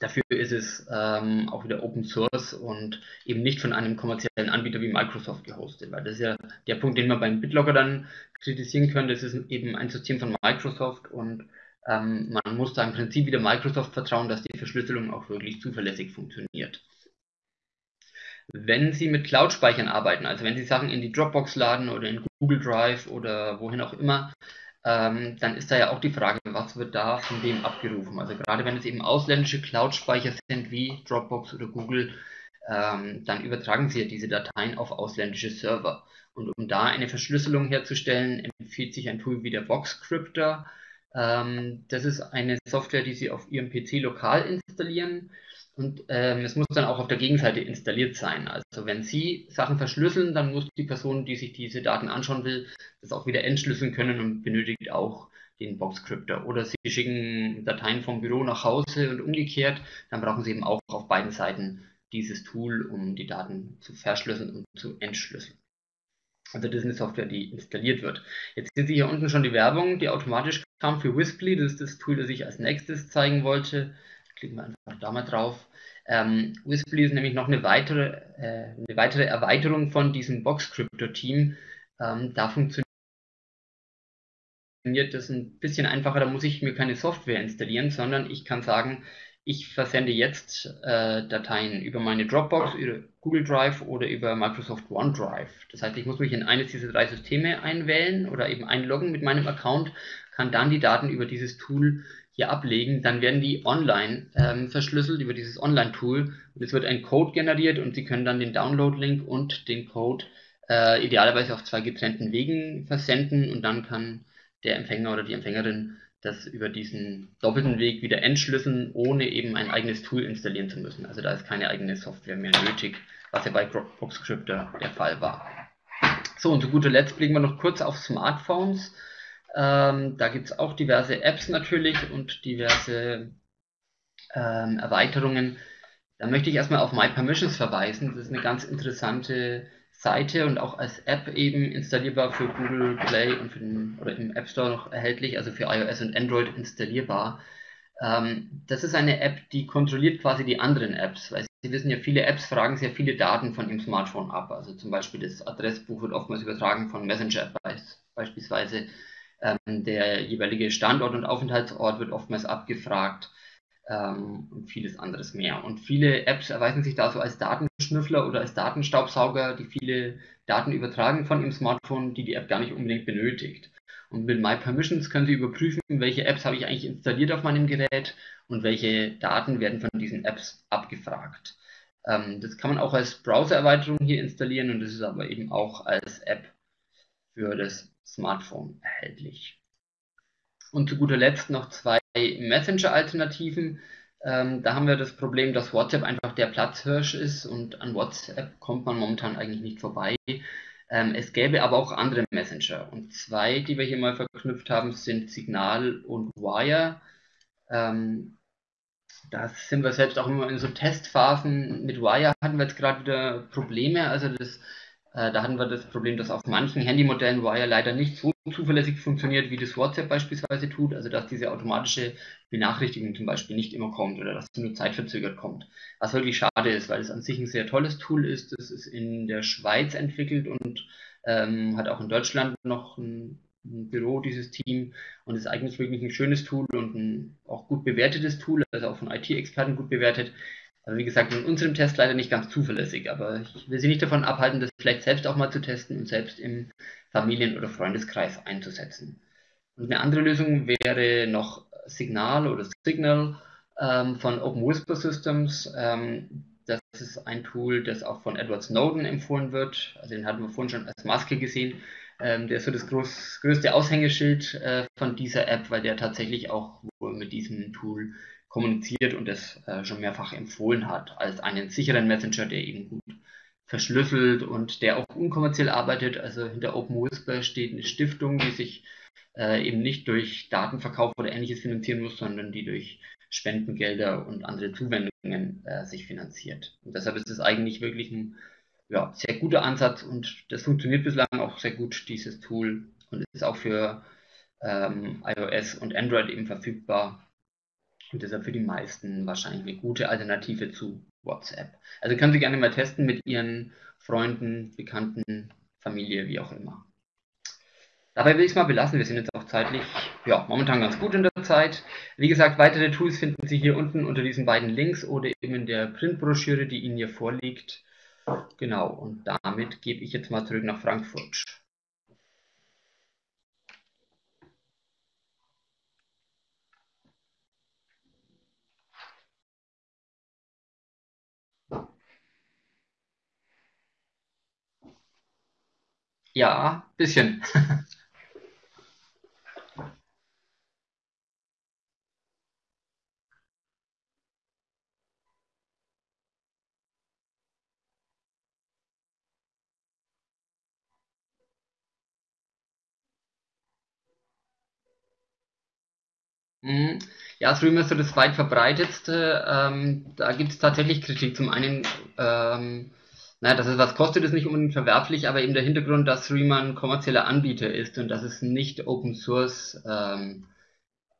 dafür ist es ähm, auch wieder Open Source und eben nicht von einem kommerziellen Anbieter wie Microsoft gehostet, weil das ist ja der Punkt, den man beim BitLocker dann kritisieren könnte. Das ist eben ein System von Microsoft und ähm, man muss da im Prinzip wieder Microsoft vertrauen, dass die Verschlüsselung auch wirklich zuverlässig funktioniert. Wenn Sie mit Cloud-Speichern arbeiten, also wenn Sie Sachen in die Dropbox laden oder in Google Drive oder wohin auch immer, ähm, dann ist da ja auch die Frage, was wird da von wem abgerufen? Also gerade wenn es eben ausländische Cloud-Speicher sind wie Dropbox oder Google, ähm, dann übertragen Sie ja diese Dateien auf ausländische Server. Und um da eine Verschlüsselung herzustellen, empfiehlt sich ein Tool wie der Boxcryptor. Ähm, das ist eine Software, die Sie auf Ihrem PC lokal installieren und ähm, es muss dann auch auf der Gegenseite installiert sein. Also wenn Sie Sachen verschlüsseln, dann muss die Person, die sich diese Daten anschauen will, das auch wieder entschlüsseln können und benötigt auch den Boxcryptor. Oder Sie schicken Dateien vom Büro nach Hause und umgekehrt, dann brauchen Sie eben auch auf beiden Seiten dieses Tool, um die Daten zu verschlüsseln und zu entschlüsseln. Also das ist eine Software, die installiert wird. Jetzt sehen Sie hier unten schon die Werbung, die automatisch kam für Whisply. Das ist das Tool, das ich als nächstes zeigen wollte. Klicken wir einfach da mal drauf. Ähm, Whisply ist nämlich noch eine weitere, äh, eine weitere Erweiterung von diesem Box-Crypto-Team. Ähm, da funktioniert das ein bisschen einfacher. Da muss ich mir keine Software installieren, sondern ich kann sagen, ich versende jetzt äh, Dateien über meine Dropbox, über Google Drive oder über Microsoft OneDrive. Das heißt, ich muss mich in eines dieser drei Systeme einwählen oder eben einloggen mit meinem Account, kann dann die Daten über dieses Tool hier ablegen, dann werden die online ähm, verschlüsselt über dieses Online-Tool und es wird ein Code generiert und Sie können dann den Download-Link und den Code äh, idealerweise auf zwei getrennten Wegen versenden und dann kann der Empfänger oder die Empfängerin das über diesen doppelten Weg wieder entschlüsseln, ohne eben ein eigenes Tool installieren zu müssen. Also da ist keine eigene Software mehr nötig, was ja bei Boxcryptor der Fall war. So, und zu guter Letzt blicken wir noch kurz auf Smartphones. Ähm, da gibt es auch diverse Apps natürlich und diverse ähm, Erweiterungen. Da möchte ich erstmal auf My Permissions verweisen. Das ist eine ganz interessante Seite und auch als App eben installierbar für Google Play und für den, oder im App Store noch erhältlich, also für iOS und Android installierbar. Ähm, das ist eine App, die kontrolliert quasi die anderen Apps, weil Sie wissen ja, viele Apps fragen sehr viele Daten von Ihrem Smartphone ab. Also zum Beispiel das Adressbuch wird oftmals übertragen von Messenger beispielsweise. Ähm, der jeweilige Standort und Aufenthaltsort wird oftmals abgefragt ähm, und vieles anderes mehr. Und viele Apps erweisen sich da so als Datenschnüffler oder als Datenstaubsauger, die viele Daten übertragen von ihrem Smartphone, die die App gar nicht unbedingt benötigt. Und mit My Permissions können Sie überprüfen, welche Apps habe ich eigentlich installiert auf meinem Gerät und welche Daten werden von diesen Apps abgefragt. Ähm, das kann man auch als Browser-Erweiterung hier installieren und das ist aber eben auch als App für das Smartphone erhältlich. Und zu guter Letzt noch zwei Messenger-Alternativen. Ähm, da haben wir das Problem, dass WhatsApp einfach der Platzhirsch ist und an WhatsApp kommt man momentan eigentlich nicht vorbei. Ähm, es gäbe aber auch andere Messenger. Und zwei, die wir hier mal verknüpft haben, sind Signal und Wire. Ähm, da sind wir selbst auch immer in so Testphasen. Mit Wire hatten wir jetzt gerade wieder Probleme. Also das da hatten wir das Problem, dass auf manchen Handymodellen Wire leider nicht so zuverlässig funktioniert, wie das WhatsApp beispielsweise tut. Also dass diese automatische Benachrichtigung zum Beispiel nicht immer kommt oder dass sie nur zeitverzögert kommt. Was wirklich schade ist, weil es an sich ein sehr tolles Tool ist. Es ist in der Schweiz entwickelt und ähm, hat auch in Deutschland noch ein, ein, Büro, dieses Team. Und ist eigentlich wirklich ein schönes Tool und ein auch gut bewertetes Tool, also auch von IT-Experten gut bewertet. Aber wie gesagt, in unserem Test leider nicht ganz zuverlässig. Aber ich will Sie nicht davon abhalten, das vielleicht selbst auch mal zu testen und selbst im Familien- oder Freundeskreis einzusetzen. Und eine andere Lösung wäre noch Signal oder Signal ähm, von Open Whisper Systems. Ähm, das ist ein Tool, das auch von Edward Snowden empfohlen wird. Also den hatten wir vorhin schon als Maske gesehen. Ähm, der ist so das groß, größte Aushängeschild äh, von dieser App, weil der tatsächlich auch wohl mit diesem Tool kommuniziert und es äh, schon mehrfach empfohlen hat als einen sicheren Messenger, der eben gut verschlüsselt und der auch unkommerziell arbeitet. Also hinter Open Whisper steht eine Stiftung, die sich äh, eben nicht durch Datenverkauf oder ähnliches finanzieren muss, sondern die durch Spendengelder und andere Zuwendungen äh, sich finanziert. Und deshalb ist es eigentlich wirklich ein ja, sehr guter Ansatz und das funktioniert bislang auch sehr gut, dieses Tool, und ist auch für ähm, iOS und Android eben verfügbar und deshalb für die meisten wahrscheinlich eine gute Alternative zu WhatsApp. Also können Sie gerne mal testen mit Ihren Freunden, Bekannten, Familie, wie auch immer. Dabei will ich es mal belassen. Wir sind jetzt auch zeitlich, ja, momentan ganz gut in der Zeit. Wie gesagt, weitere Tools finden Sie hier unten unter diesen beiden Links oder eben in der Printbroschüre, die Ihnen hier vorliegt. Genau, und damit gebe ich jetzt mal zurück nach Frankfurt. Ja, bisschen. Mhm. Ja, Stream ist so das weit verbreitetste. Ähm, da gibt es tatsächlich Kritik. Zum einen ähm, naja, dass es was kostet, ist nicht unbedingt verwerflich, aber eben der Hintergrund, dass Streamer ein kommerzieller Anbieter ist und dass es nicht Open Source, ähm,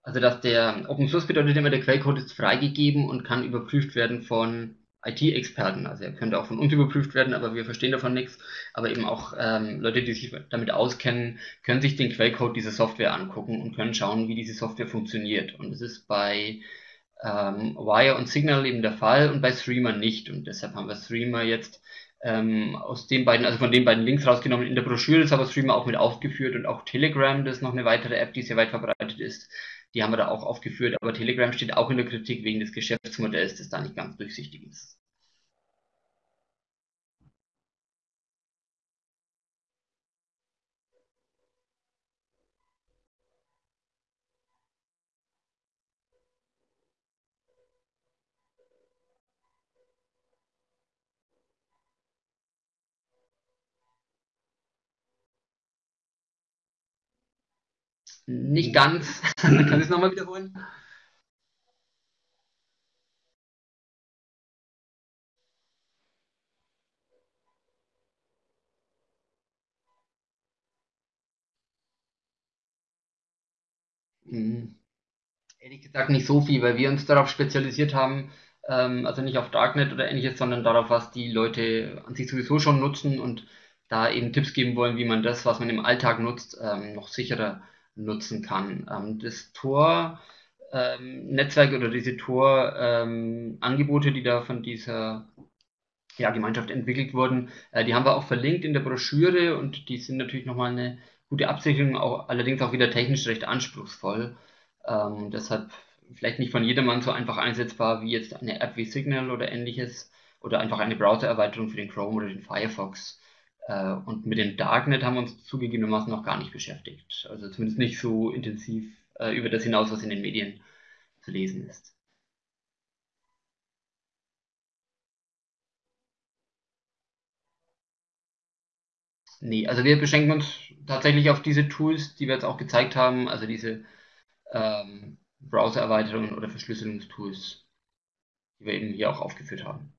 also dass der Open Source bedeutet immer, der Quellcode ist freigegeben und kann überprüft werden von IT-Experten. Also er könnte auch von uns überprüft werden, aber wir verstehen davon nichts. Aber eben auch ähm, Leute, die sich damit auskennen, können sich den Quellcode dieser Software angucken und können schauen, wie diese Software funktioniert. Und das ist bei ähm, Wire und Signal eben der Fall und bei Streamer nicht. Und deshalb haben wir Streamer jetzt ähm, aus den beiden, also von den beiden Links rausgenommen. In der Broschüre ist aber Streamer auch mit aufgeführt und auch Telegram, das ist noch eine weitere App, die sehr weit verbreitet ist. Die haben wir da auch aufgeführt, aber Telegram steht auch in der Kritik wegen des Geschäftsmodells, das da nicht ganz durchsichtig ist. Nicht ganz. Kann ich es nochmal wiederholen? Hm. Ehrlich gesagt nicht so viel, weil wir uns darauf spezialisiert haben, ähm, also nicht auf Darknet oder ähnliches, sondern darauf, was die Leute an sich sowieso schon nutzen und da eben Tipps geben wollen, wie man das, was man im Alltag nutzt, ähm, noch sicherer nutzen kann. Ähm, das Tor-Netzwerk ähm, oder diese Tor-Angebote, ähm, die da von dieser ja, Gemeinschaft entwickelt wurden, äh, die haben wir auch verlinkt in der Broschüre und die sind natürlich nochmal eine gute Absicherung, auch, allerdings auch wieder technisch recht anspruchsvoll. Ähm, deshalb vielleicht nicht von jedermann so einfach einsetzbar wie jetzt eine App wie Signal oder ähnliches oder einfach eine Browser-Erweiterung für den Chrome oder den Firefox. Äh, und mit dem Darknet haben wir uns zugegebenermaßen noch gar nicht beschäftigt. Also zumindest nicht so intensiv äh, über das hinaus, was in den Medien zu lesen ist. Nee, also wir beschränken uns tatsächlich auf diese Tools, die wir jetzt auch gezeigt haben, also diese ähm, Browser-Erweiterungen oder Verschlüsselungstools, die wir eben hier auch aufgeführt haben.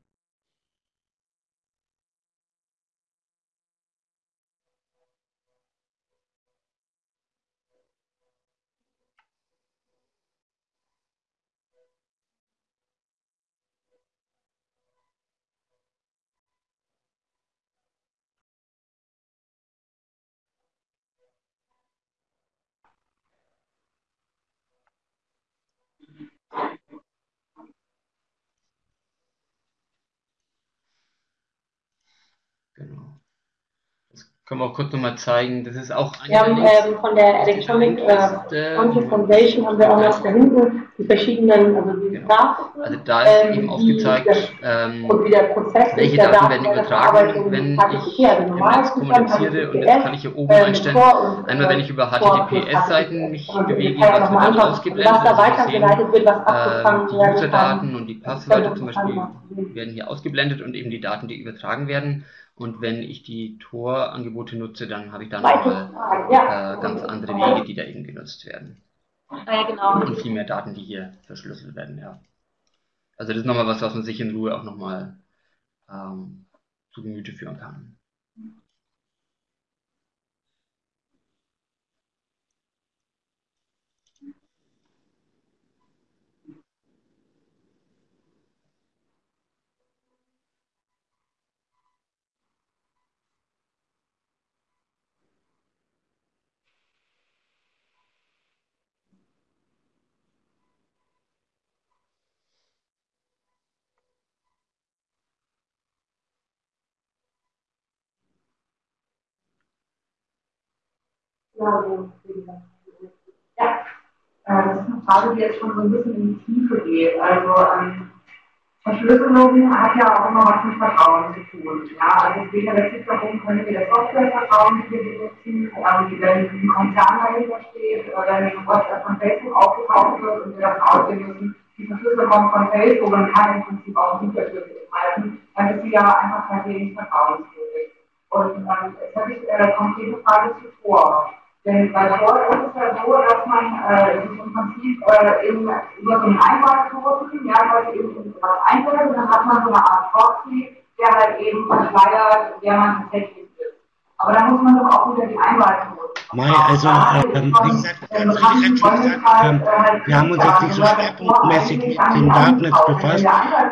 Können wir auch kurz nochmal zeigen. Das ist auch Wir haben ähm, von der Electronic äh, Content Foundation haben wir auch noch da hinten die verschiedenen, also die genau. Grafiken. Also da ist ähm, eben aufgezeigt, ähm, welche Daten werden übertragen, wenn ich im Netz kommuniziere und jetzt kann ich hier oben ähm, einstellen, einmal wenn ich über HTTPS-Seiten mich bewege, was wird dann ausgeblendet, was da weitergeleitet wird, was abgefangen äh, die User-Daten und die Passwörter zum Beispiel werden hier ausgeblendet und eben die Daten, die übertragen werden. Und wenn ich die Tor-Angebote nutze, dann habe ich da nochmal äh, ganz andere Wege, die da eben genutzt werden. Ja, genau. Und viel mehr Daten, die hier verschlüsselt werden, ja. Also das ist nochmal was, was man sich in Ruhe auch nochmal ähm, zu Gemüte führen kann. Ja, das ist eine Frage, die jetzt schon so ein bisschen in die Tiefe geht. Also ähm, Verschlüsselung hat ja auch immer was mit Vertrauen zu tun. Ja, also es geht ja letztlich darum, können wir das Softwarevertrauen, die wir benutzen, ähm, wenn ein Konzern dahinter steht, wenn WhatsApp von Facebook aufgetaucht wird und wir davon ausgehen müssen, die Verschlüsselung von Facebook und kann im Prinzip auch Hintertür betreiben, dann ist sie ja einfach tatsächlich vertrauenswürdig. Und ähm, jetzt habe ich äh, konkrete Frage zuvor. Denn bei Sport ist es ja so, dass man äh, sich im Prinzip äh, in, über so einen Einwahlknoten, ja, Leute eben was einwählt und dann hat man so eine Art Proxy, der halt eben verschleiert, wer man tatsächlich. Aber da muss man doch auch wieder die Einwahlknoten. Mai, also, ähm, wie gesagt, ganz richtig schon gesagt, ähm, wir haben uns jetzt nicht so schwerpunktmäßig mit dem Darknet befasst.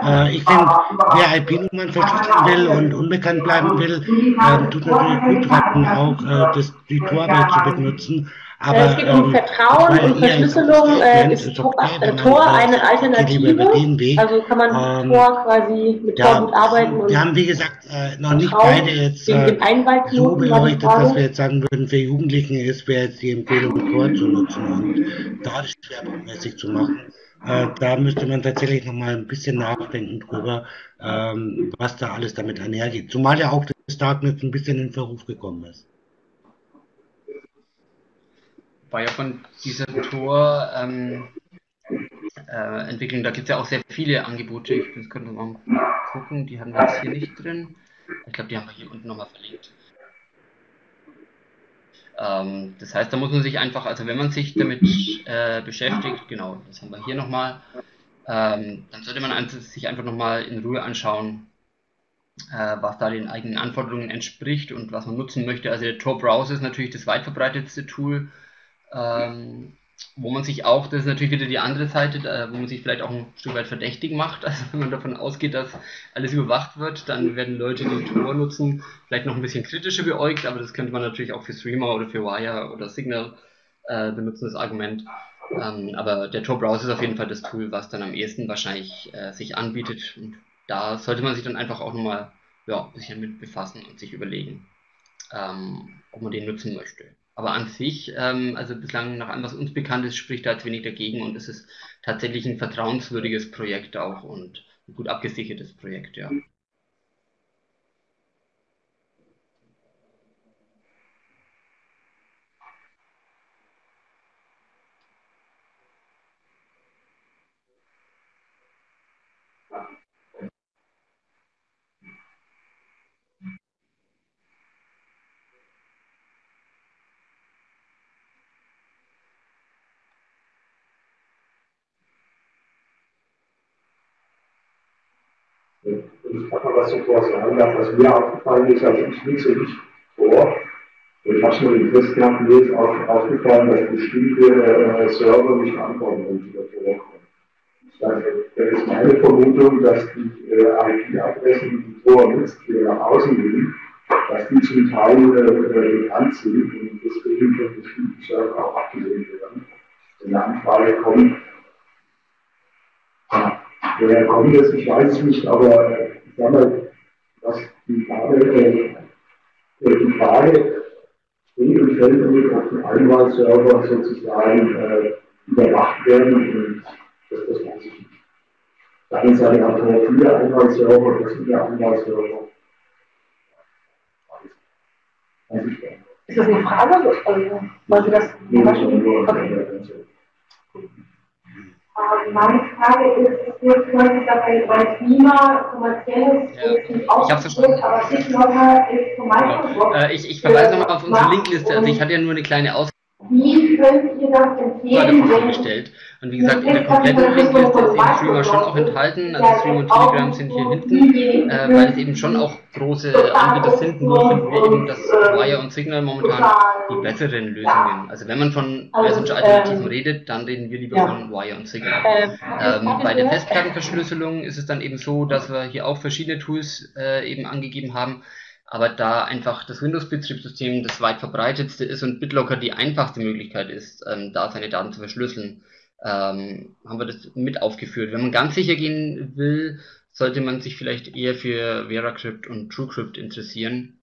Äh, ich finde, wer IP-Nummern verschlüsseln will und unbekannt bleiben will, äh, tut natürlich gut auch äh, das, die Tor-Welt zu benutzen. Aber, es geht um ähm, Vertrauen und Verschlüsselung. Äh, ist Tor, okay, Tor eine Alternative? Also kann man ähm, Tor quasi mit ja, Tor gut arbeiten. wir haben, wie gesagt, äh, noch nicht beide jetzt äh, so beleuchtet, dass wir jetzt sagen würden, für Jugendlichen ist wäre jetzt die Empfehlung, Tor zu nutzen und da schwerpunktmäßig zu machen. Äh, da müsste man tatsächlich noch mal ein bisschen nachdenken drüber, ähm, was da alles damit einhergeht. Zumal ja auch das Darknet ein bisschen in Verruf gekommen ist war ja von dieser Tor-Entwicklung, ähm, äh, da gibt es ja auch sehr viele Angebote. Ich könnte mal gucken, die haben wir jetzt hier nicht drin. Ich glaube, die haben wir hier unten nochmal verlinkt. Ähm, das heißt, da muss man sich einfach, also wenn man sich damit äh, beschäftigt, genau, das haben wir hier nochmal, ähm, dann sollte man sich einfach nochmal in Ruhe anschauen, äh, was da den eigenen Anforderungen entspricht und was man nutzen möchte. Also der Tor Browser ist natürlich das weit verbreitetste Tool ähm, wo man sich auch, das ist natürlich wieder die andere Seite, wo man sich vielleicht auch ein Stück weit verdächtig macht. Also wenn man davon ausgeht, dass alles überwacht wird, dann werden Leute, die Tor nutzen, vielleicht noch ein bisschen kritischer beäugt, aber das könnte man natürlich auch für Streamer oder für Wire oder Signal äh, benutzen, das Argument. Ähm, aber der Tor-Browser ist auf jeden Fall das Tool, was dann am ehesten wahrscheinlich äh, sich anbietet. Und da sollte man sich dann einfach auch nochmal ja, ein bisschen mit befassen und sich überlegen, ähm, ob man den nutzen möchte. Aber an sich, ähm, also bislang nach allem, was uns bekannt ist, spricht da jetzt wenig dagegen und es ist tatsächlich ein vertrauenswürdiges Projekt auch und ein gut abgesichertes Projekt, ja. Ich kann mal was zuvor sagen darf, was mir aufgefallen ist, also ich nutze nicht vor. Ich habe schon den Test gehabt, mir ist auch aufgefallen, dass bestimmte äh, Server nicht antworten, wenn sie davor kommen. Das ist meine Vermutung, dass die äh, IP-Adressen, die Tor nutzt, die nach außen gehen, dass die zum Teil äh, sind und deswegen von bestimmten Server auch abgelehnt werden. Wenn eine Anfrage kommt, woher kommt das? Ich weiß es nicht, aber äh, mal, was die Frage, äh, Die Frage steht und damit, ob die Einwahlserver sozusagen äh, überwacht werden und das, das weiß ich nicht. Auf der einen Seite hat man viele Einwahlserver, das sind ja Einwahlserver. Weiß ich nicht. Ist das eine Frage? Also, wollen Sie das okay. Meine Frage ist, dabei, weil Klima kommerzielles ja. nicht ausgeführt, aber Bitlocker ist von Microsoft. Äh, ich, ich verweise nochmal auf unsere Linkliste. Also ich hatte ja nur eine kleine Aus wie könnt ihr das empfehlen? vorgestellt. Und wie gesagt, in der kompletten Linkliste ist eben Streamer schon auch enthalten. Also Stream und Telegram sind hier hinten, äh, weil es eben schon auch große Anbieter sind. Nur finden wir eben, dass Wire und Signal momentan die besseren Lösungen. Also wenn man von also, Message-Alternativen ähm, redet, dann reden wir lieber von Wire und Signal. Ähm, ähm bei der Festplattenverschlüsselung ist es dann eben so, dass wir hier auch verschiedene Tools äh, eben angegeben haben aber da einfach das Windows-Betriebssystem das weit verbreitetste ist und BitLocker die einfachste Möglichkeit ist, ähm, da seine Daten zu verschlüsseln, ähm, haben wir das mit aufgeführt. Wenn man ganz sicher gehen will, sollte man sich vielleicht eher für VeraCrypt und TrueCrypt interessieren.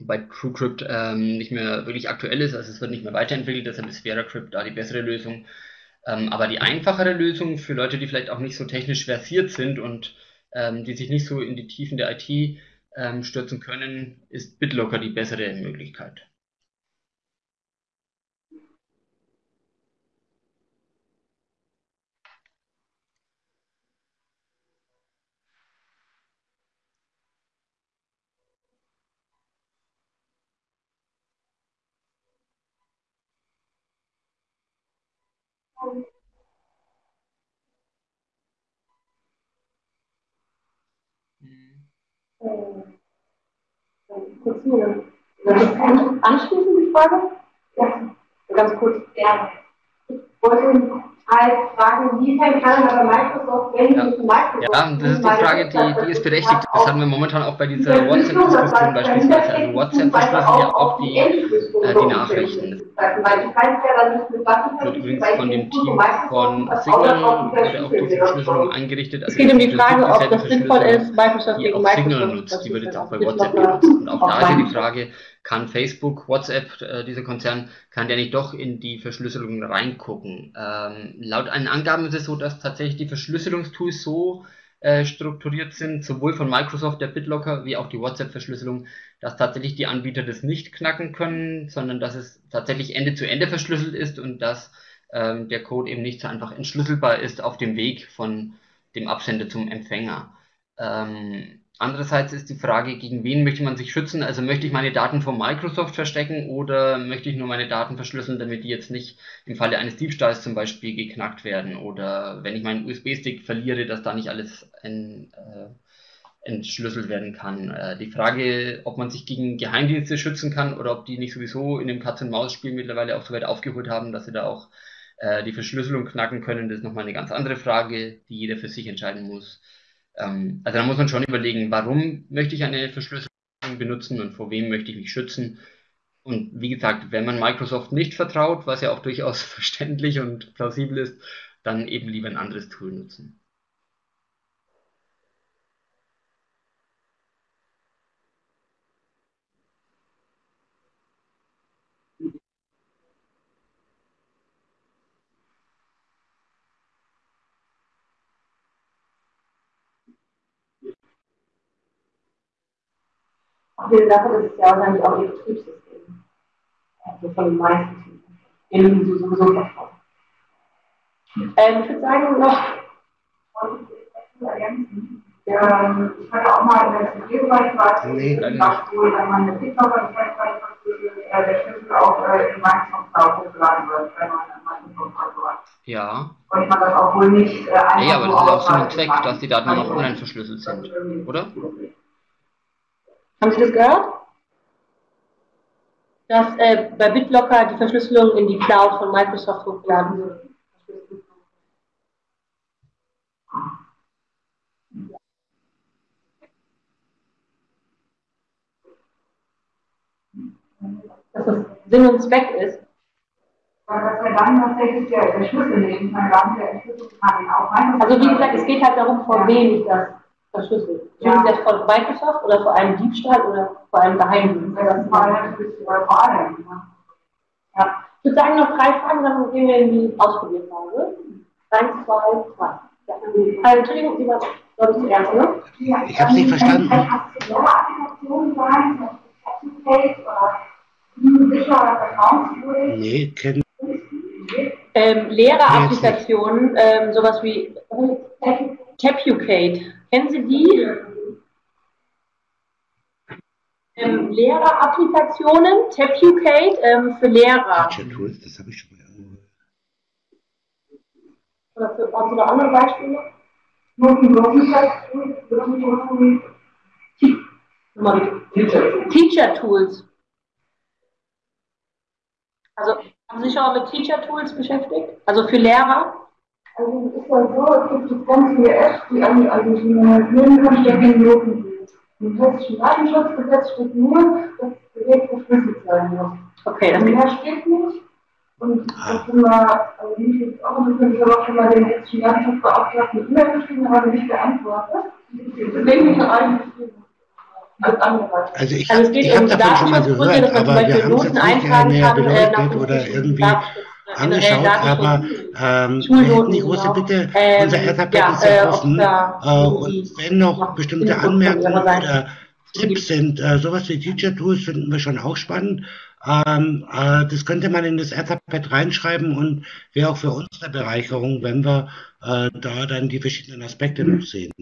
Bei TrueCrypt ähm, nicht mehr wirklich aktuell ist, also es wird nicht mehr weiterentwickelt, deshalb ist VeraCrypt da die bessere Lösung. Ähm, aber die einfachere Lösung für Leute, die vielleicht auch nicht so technisch versiert sind und ähm, die sich nicht so in die Tiefen der IT ähm, stürzen können, ist BitLocker die bessere Möglichkeit. kurz hier. Anschließend die Frage? Ja, ganz kurz. Ja. Ich wollte Microsoft, wenn ja. ich Microsoft. Ja, das ist die Frage, die, die ist berechtigt. Das haben wir momentan auch bei dieser WhatsApp-Diskussion beispielsweise. Also WhatsApp verschlüsselt ja auch die, äh, die Nachrichten. Das wird übrigens von dem Team von Signal wurde auch diese Verschlüsselung eingerichtet. Also es geht um die Frage, ob das sinnvoll ist, Microsoft die auch Signal nutzt, die wird jetzt auch bei WhatsApp benutzt. Und auch da ist ja die Frage, kann Facebook, WhatsApp, äh, dieser Konzern, kann der nicht doch in die Verschlüsselung reingucken. Ähm, laut einen Angaben ist es so, dass tatsächlich die Verschlüsselungstools so äh, strukturiert sind, sowohl von Microsoft, der BitLocker, wie auch die WhatsApp-Verschlüsselung, dass tatsächlich die Anbieter das nicht knacken können, sondern dass es tatsächlich Ende zu Ende verschlüsselt ist und dass ähm, der Code eben nicht so einfach entschlüsselbar ist auf dem Weg von dem Absender zum Empfänger. Ähm, Andererseits ist die Frage, gegen wen möchte man sich schützen? Also möchte ich meine Daten von Microsoft verstecken oder möchte ich nur meine Daten verschlüsseln, damit die jetzt nicht im Falle eines Diebstahls zum Beispiel geknackt werden oder wenn ich meinen USB-Stick verliere, dass da nicht alles en, äh, entschlüsselt werden kann. Äh, die Frage, ob man sich gegen Geheimdienste schützen kann oder ob die nicht sowieso in dem Katz-und-Maus-Spiel mittlerweile auch so weit aufgeholt haben, dass sie da auch äh, die Verschlüsselung knacken können, das ist nochmal eine ganz andere Frage, die jeder für sich entscheiden muss. Ähm, also da muss man schon überlegen, warum möchte ich eine Verschlüsselung benutzen und vor wem möchte ich mich schützen. Und wie gesagt, wenn man Microsoft nicht vertraut, was ja auch durchaus verständlich und plausibel ist, dann eben lieber ein anderes Tool nutzen. Abgesehen davon ist es ja wahrscheinlich auch ihr Betriebssystem. Also von den meisten, denen sie sowieso vertrauen. Ähm, ich würde sagen, noch. Ähm, ich hatte auch mal in der CD-Bereich was, nee, wo dann meine TikToker, ich weiß gar nicht, was der Schlüssel auch äh, in Microsoft Cloud hochgeladen wird, wenn man Microsoft hat. Ja. Und man das auch wohl nicht äh, einfach Ja, aber das ist auch so ein Zweck, dass die Daten noch online verschlüsselt sind, oder? Haben Sie das gehört? Dass äh, bei BitLocker die Verschlüsselung in die Cloud von Microsoft hochgeladen wird. Dass das Sinn und Zweck ist. Also wie gesagt, es geht halt darum, vor wem ich das verschlüsselt. Ja. Sie das von Microsoft oder vor einem Diebstahl oder vor einem Geheimdienst? Das war natürlich vor allem. Ja. Ich würde sagen, noch drei Fragen, dann gehen wir in die Ausprobierphase. Eins, zwei, drei. Ja. Also, Entschuldigung, Sie waren, glaube ich, zuerst, ne? Ich habe es nicht verstanden. Nee, kennen. Ähm, Lehrerapplikationen, ähm, sowas wie Tapucate. Kennen Sie die? Ähm, Lehrerapplikationen, Tapucate ähm, für Lehrer. Teacher Tools, das habe ich schon mal irgendwo. Oder für, andere Beispiele? Teacher. Teacher Tools. Also haben Sie sich schon mal mit Teacher Tools beschäftigt? Also für Lehrer? Also es ist ja so, es gibt jetzt ganz viele Apps, die an, also die ich gegen Noten sind. Im hessischen Datenschutzgesetz steht nur, dass das Gerät verschlüsselt sein muss. Okay, das Und geht. mehr steht nicht. Und das sind wir, also mich jetzt auch interessiert, ich habe auch schon mal den hessischen Datenschutzbeauftragten eine E-Mail geschrieben, aber nicht geantwortet. Deswegen ich noch eigentlich als andere. Also ich, Also es geht ich habe um mal Datenschutzgründe, dass man zum aber wir Beispiel haben Noten jetzt nicht eintragen kann, äh, nach dem oder irgendwie Datenschutz, angeschaut, aber ähm, wir hätten die große. Bitte, Ähm, unser Etherpad ja, ist sehr äh, offen äh, und wenn noch bestimmte Anmerkungen oder Tipps sind, äh, sowas wie Teacher Tools finden wir schon auch spannend. Ähm, äh, das könnte man in das Etherpad reinschreiben und wäre auch für uns eine Bereicherung, wenn wir äh, da dann die verschiedenen Aspekte noch sehen.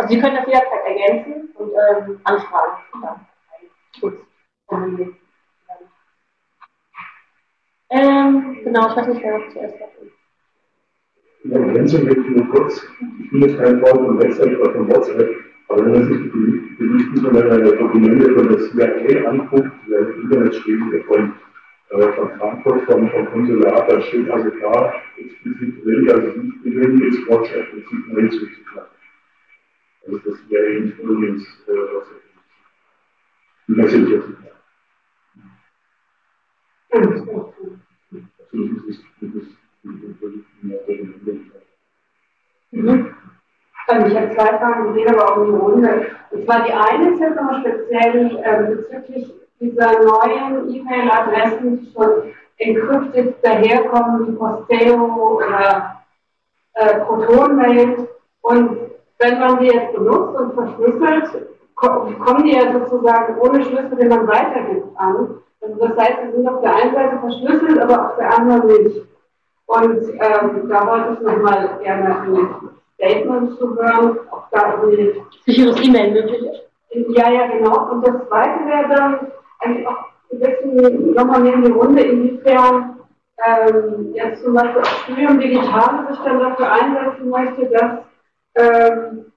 Also Sie können das jederzeit ergänzen und ähm, anfragen. Ja. Gut. Ähm, genau, ich weiß nicht, wer noch zuerst hat. Die Ergänzung wird nur kurz. Ich bin jetzt kein Freund von Website oder von WhatsApp, aber wenn man sich die Berichten von der Dokumente von der CIA anguckt, die im Internet stehen, von, äh, von Frankfurt, vom, vom Konsulat, da steht also klar, explizit drin, also nicht drin ist WhatsApp und sieht man hinzuzuklagen. Also das wäre äh. Also das ist, das ist, das ist, Mhm. Also ich habe zwei Fragen, die gehen aber auch in die Runde. Und zwar die eine ist jetzt nochmal speziell äh, bezüglich dieser neuen E-Mail-Adressen, die schon encrypted daherkommen, wie Posteo oder äh, Protonmail. Und wenn man die jetzt benutzt und verschlüsselt, ko- kommen die ja sozusagen ohne Schlüssel, den man weitergibt, an. Also das heißt, sie sind auf der einen Seite verschlüsselt, aber auf der anderen nicht. Und ähm, da wollte ich nochmal gerne ein Statement zu hören, ob da irgendwie. Sicheres E-Mail möglich ist. Ja, ja, genau. Und das zweite wäre dann eigentlich auch ein bisschen nochmal in die Runde, inwiefern ähm, jetzt zum Beispiel auch Studium Digital sich dann dafür einsetzen möchte, dass ähm,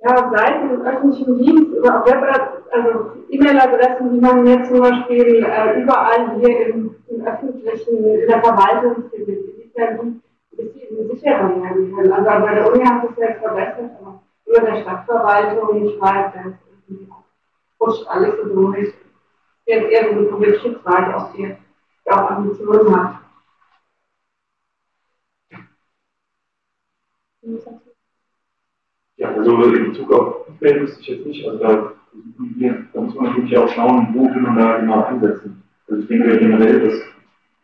ja, Seiten im öffentlichen Dienst oder auch Web, also E-Mail-Adressen, die man jetzt zum Beispiel äh, überall hier im, im öffentlichen, in der Verwaltung findet, inwiefern die ein bisschen sicherer werden können. Also bei der Uni hat es jetzt verbessert, aber über der Stadtverwaltung schreibt, das rutscht alles so durch. Jetzt eher so eine politische Frage, ob die die auch Ambitionen hat. Ja, also in Bezug auf Feedback wüsste ich jetzt nicht. Also da, da muss man natürlich auch schauen, wo will man da genau ansetzen. Also ich denke generell, dass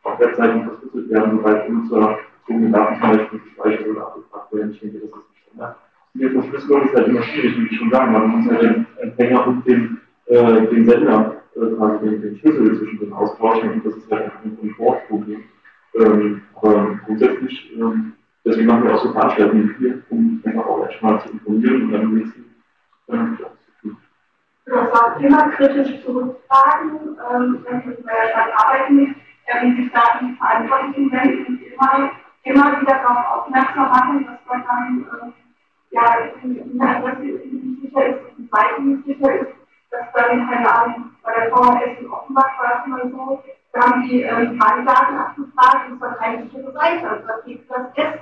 auf Webseiten verschlüsselt werden, sobald Benutzer eigene Daten zum Beispiel gespeichert oder abgefragt werden. Ich denke, das ist nicht Standard. Die Verschlüsselung ist halt immer schwierig, wie ich schon sagen. Man muss halt den Empfänger und den, äh, den Sender äh, quasi den, den Schlüssel zwischen den austauschen und das ist halt ein Komfortproblem. Ähm, aber grundsätzlich ähm, Deswegen machen wir auch so Veranstaltungen hier, um einfach auch erstmal zu informieren und dann nächsten tun. Das war immer kritisch zurückfragen, ähm, wenn Sie bei arbeiten, äh, wie sich da Verantwortlichen wenden und immer, immer wieder darauf aufmerksam machen, dass man dann, äh, ja, dass nicht sicher ist, die Seite nicht sicher ist, dass dann, keine Ahnung, bei der VHS in Offenbach war es mal so, da haben die äh, Falldaten abgefragt und es war keine sichere Seite, also da gibt das S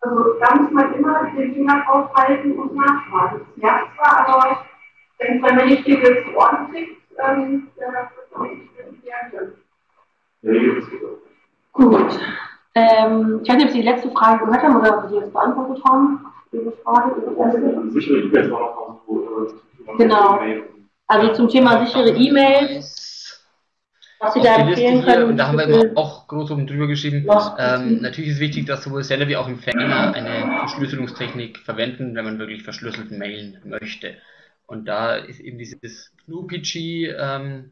Also da muss man immer den Finger draufhalten und nachfragen. Das nervt zwar, aber wenn dann nicht viel zu Ohren kriegt, ähm, nicht reagieren. Gut. Ähm, ich weiß nicht, ob Sie die letzte Frage gehört haben oder ob Sie jetzt beantwortet haben. Ihre Frage. Sichere E-Mails war noch äh, Genau. Also zum Thema sichere E-Mails was Sie da empfehlen können. Und da haben wir immer auch groß oben drüber geschrieben. Ähm, natürlich ist wichtig, dass sowohl Sender wie auch Empfänger eine Verschlüsselungstechnik verwenden, wenn man wirklich verschlüsselt mailen möchte. Und da ist eben dieses GNU-PG ähm,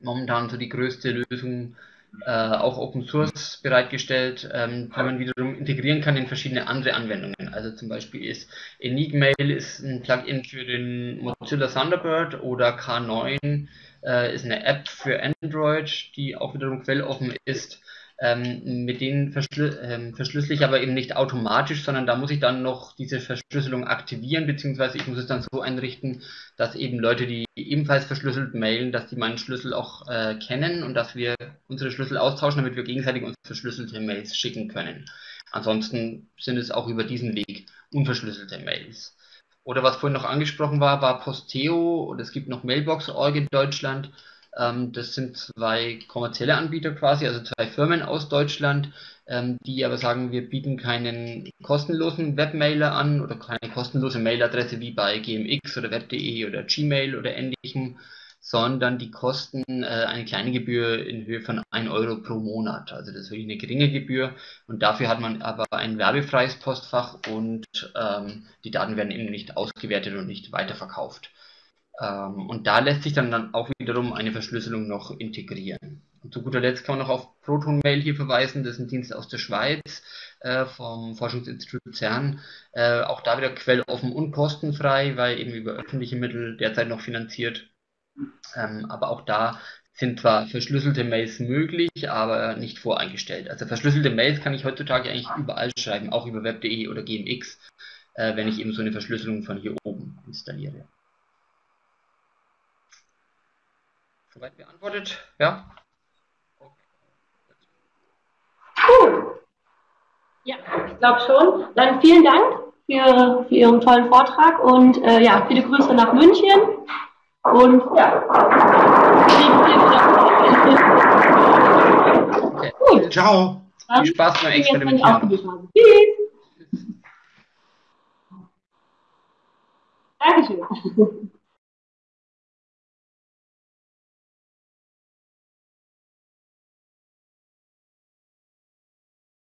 momentan so die größte Lösung, äh, auch Open Source bereitgestellt, ähm, die man wiederum integrieren kann in verschiedene andere Anwendungen. Also zum Beispiel ist Enigmail ist ein Plugin für den Mozilla Thunderbird oder K9 äh, ist eine App für Android, die auch wiederum quelloffen ist. Ähm, mit denen verschlü ähm, verschlüssel ich aber eben nicht automatisch, sondern da muss ich dann noch diese Verschlüsselung aktivieren, beziehungsweise ich muss es dann so einrichten, dass eben Leute, die ebenfalls verschlüsselt mailen, dass die meinen Schlüssel auch äh, kennen und dass wir unsere Schlüssel austauschen, damit wir gegenseitig uns verschlüsselte Mails schicken können. Ansonsten sind es auch über diesen Weg unverschlüsselte Mails. Oder was vorhin noch angesprochen war, war Posteo und es gibt noch Mailbox.org in Deutschland. Ähm, das sind zwei kommerzielle Anbieter quasi, also zwei Firmen aus Deutschland, ähm, die aber sagen, wir bieten keinen kostenlosen Webmailer an oder keine kostenlose Mailadresse wie bei GMX oder Web.de oder Gmail oder ähnlichem, sondern die kosten äh, eine kleine Gebühr in Höhe von 1 Euro pro Monat. Also das ist wirklich eine geringe Gebühr und dafür hat man aber ein werbefreies Postfach und ähm, die Daten werden eben nicht ausgewertet und nicht weiterverkauft. Ähm, und da lässt sich dann, dann auch wiederum eine Verschlüsselung noch integrieren. Und zu guter Letzt kann man noch auf Proton Mail hier verweisen, das ist ein Dienst aus der Schweiz äh, vom Forschungsinstitut CERN. Äh, auch da wieder quelloffen und kostenfrei, weil eben über öffentliche Mittel derzeit noch finanziert ähm, aber auch da sind zwar verschlüsselte Mails möglich, aber nicht voreingestellt. Also verschlüsselte Mails kann ich heutzutage eigentlich überall schreiben, auch über web.de oder GMX, äh, wenn ich eben so eine Verschlüsselung von hier oben installiere. Soweit beantwortet? Ja? Cool. Ja, ich glaube schon. Dann vielen Dank für, für Ihren tollen Vortrag und äh, ja, viele Grüße nach München. Und ja. Okay. Gut. Ciao. Viel Spaß beim Experimentieren. Tschüss. Dankeschön.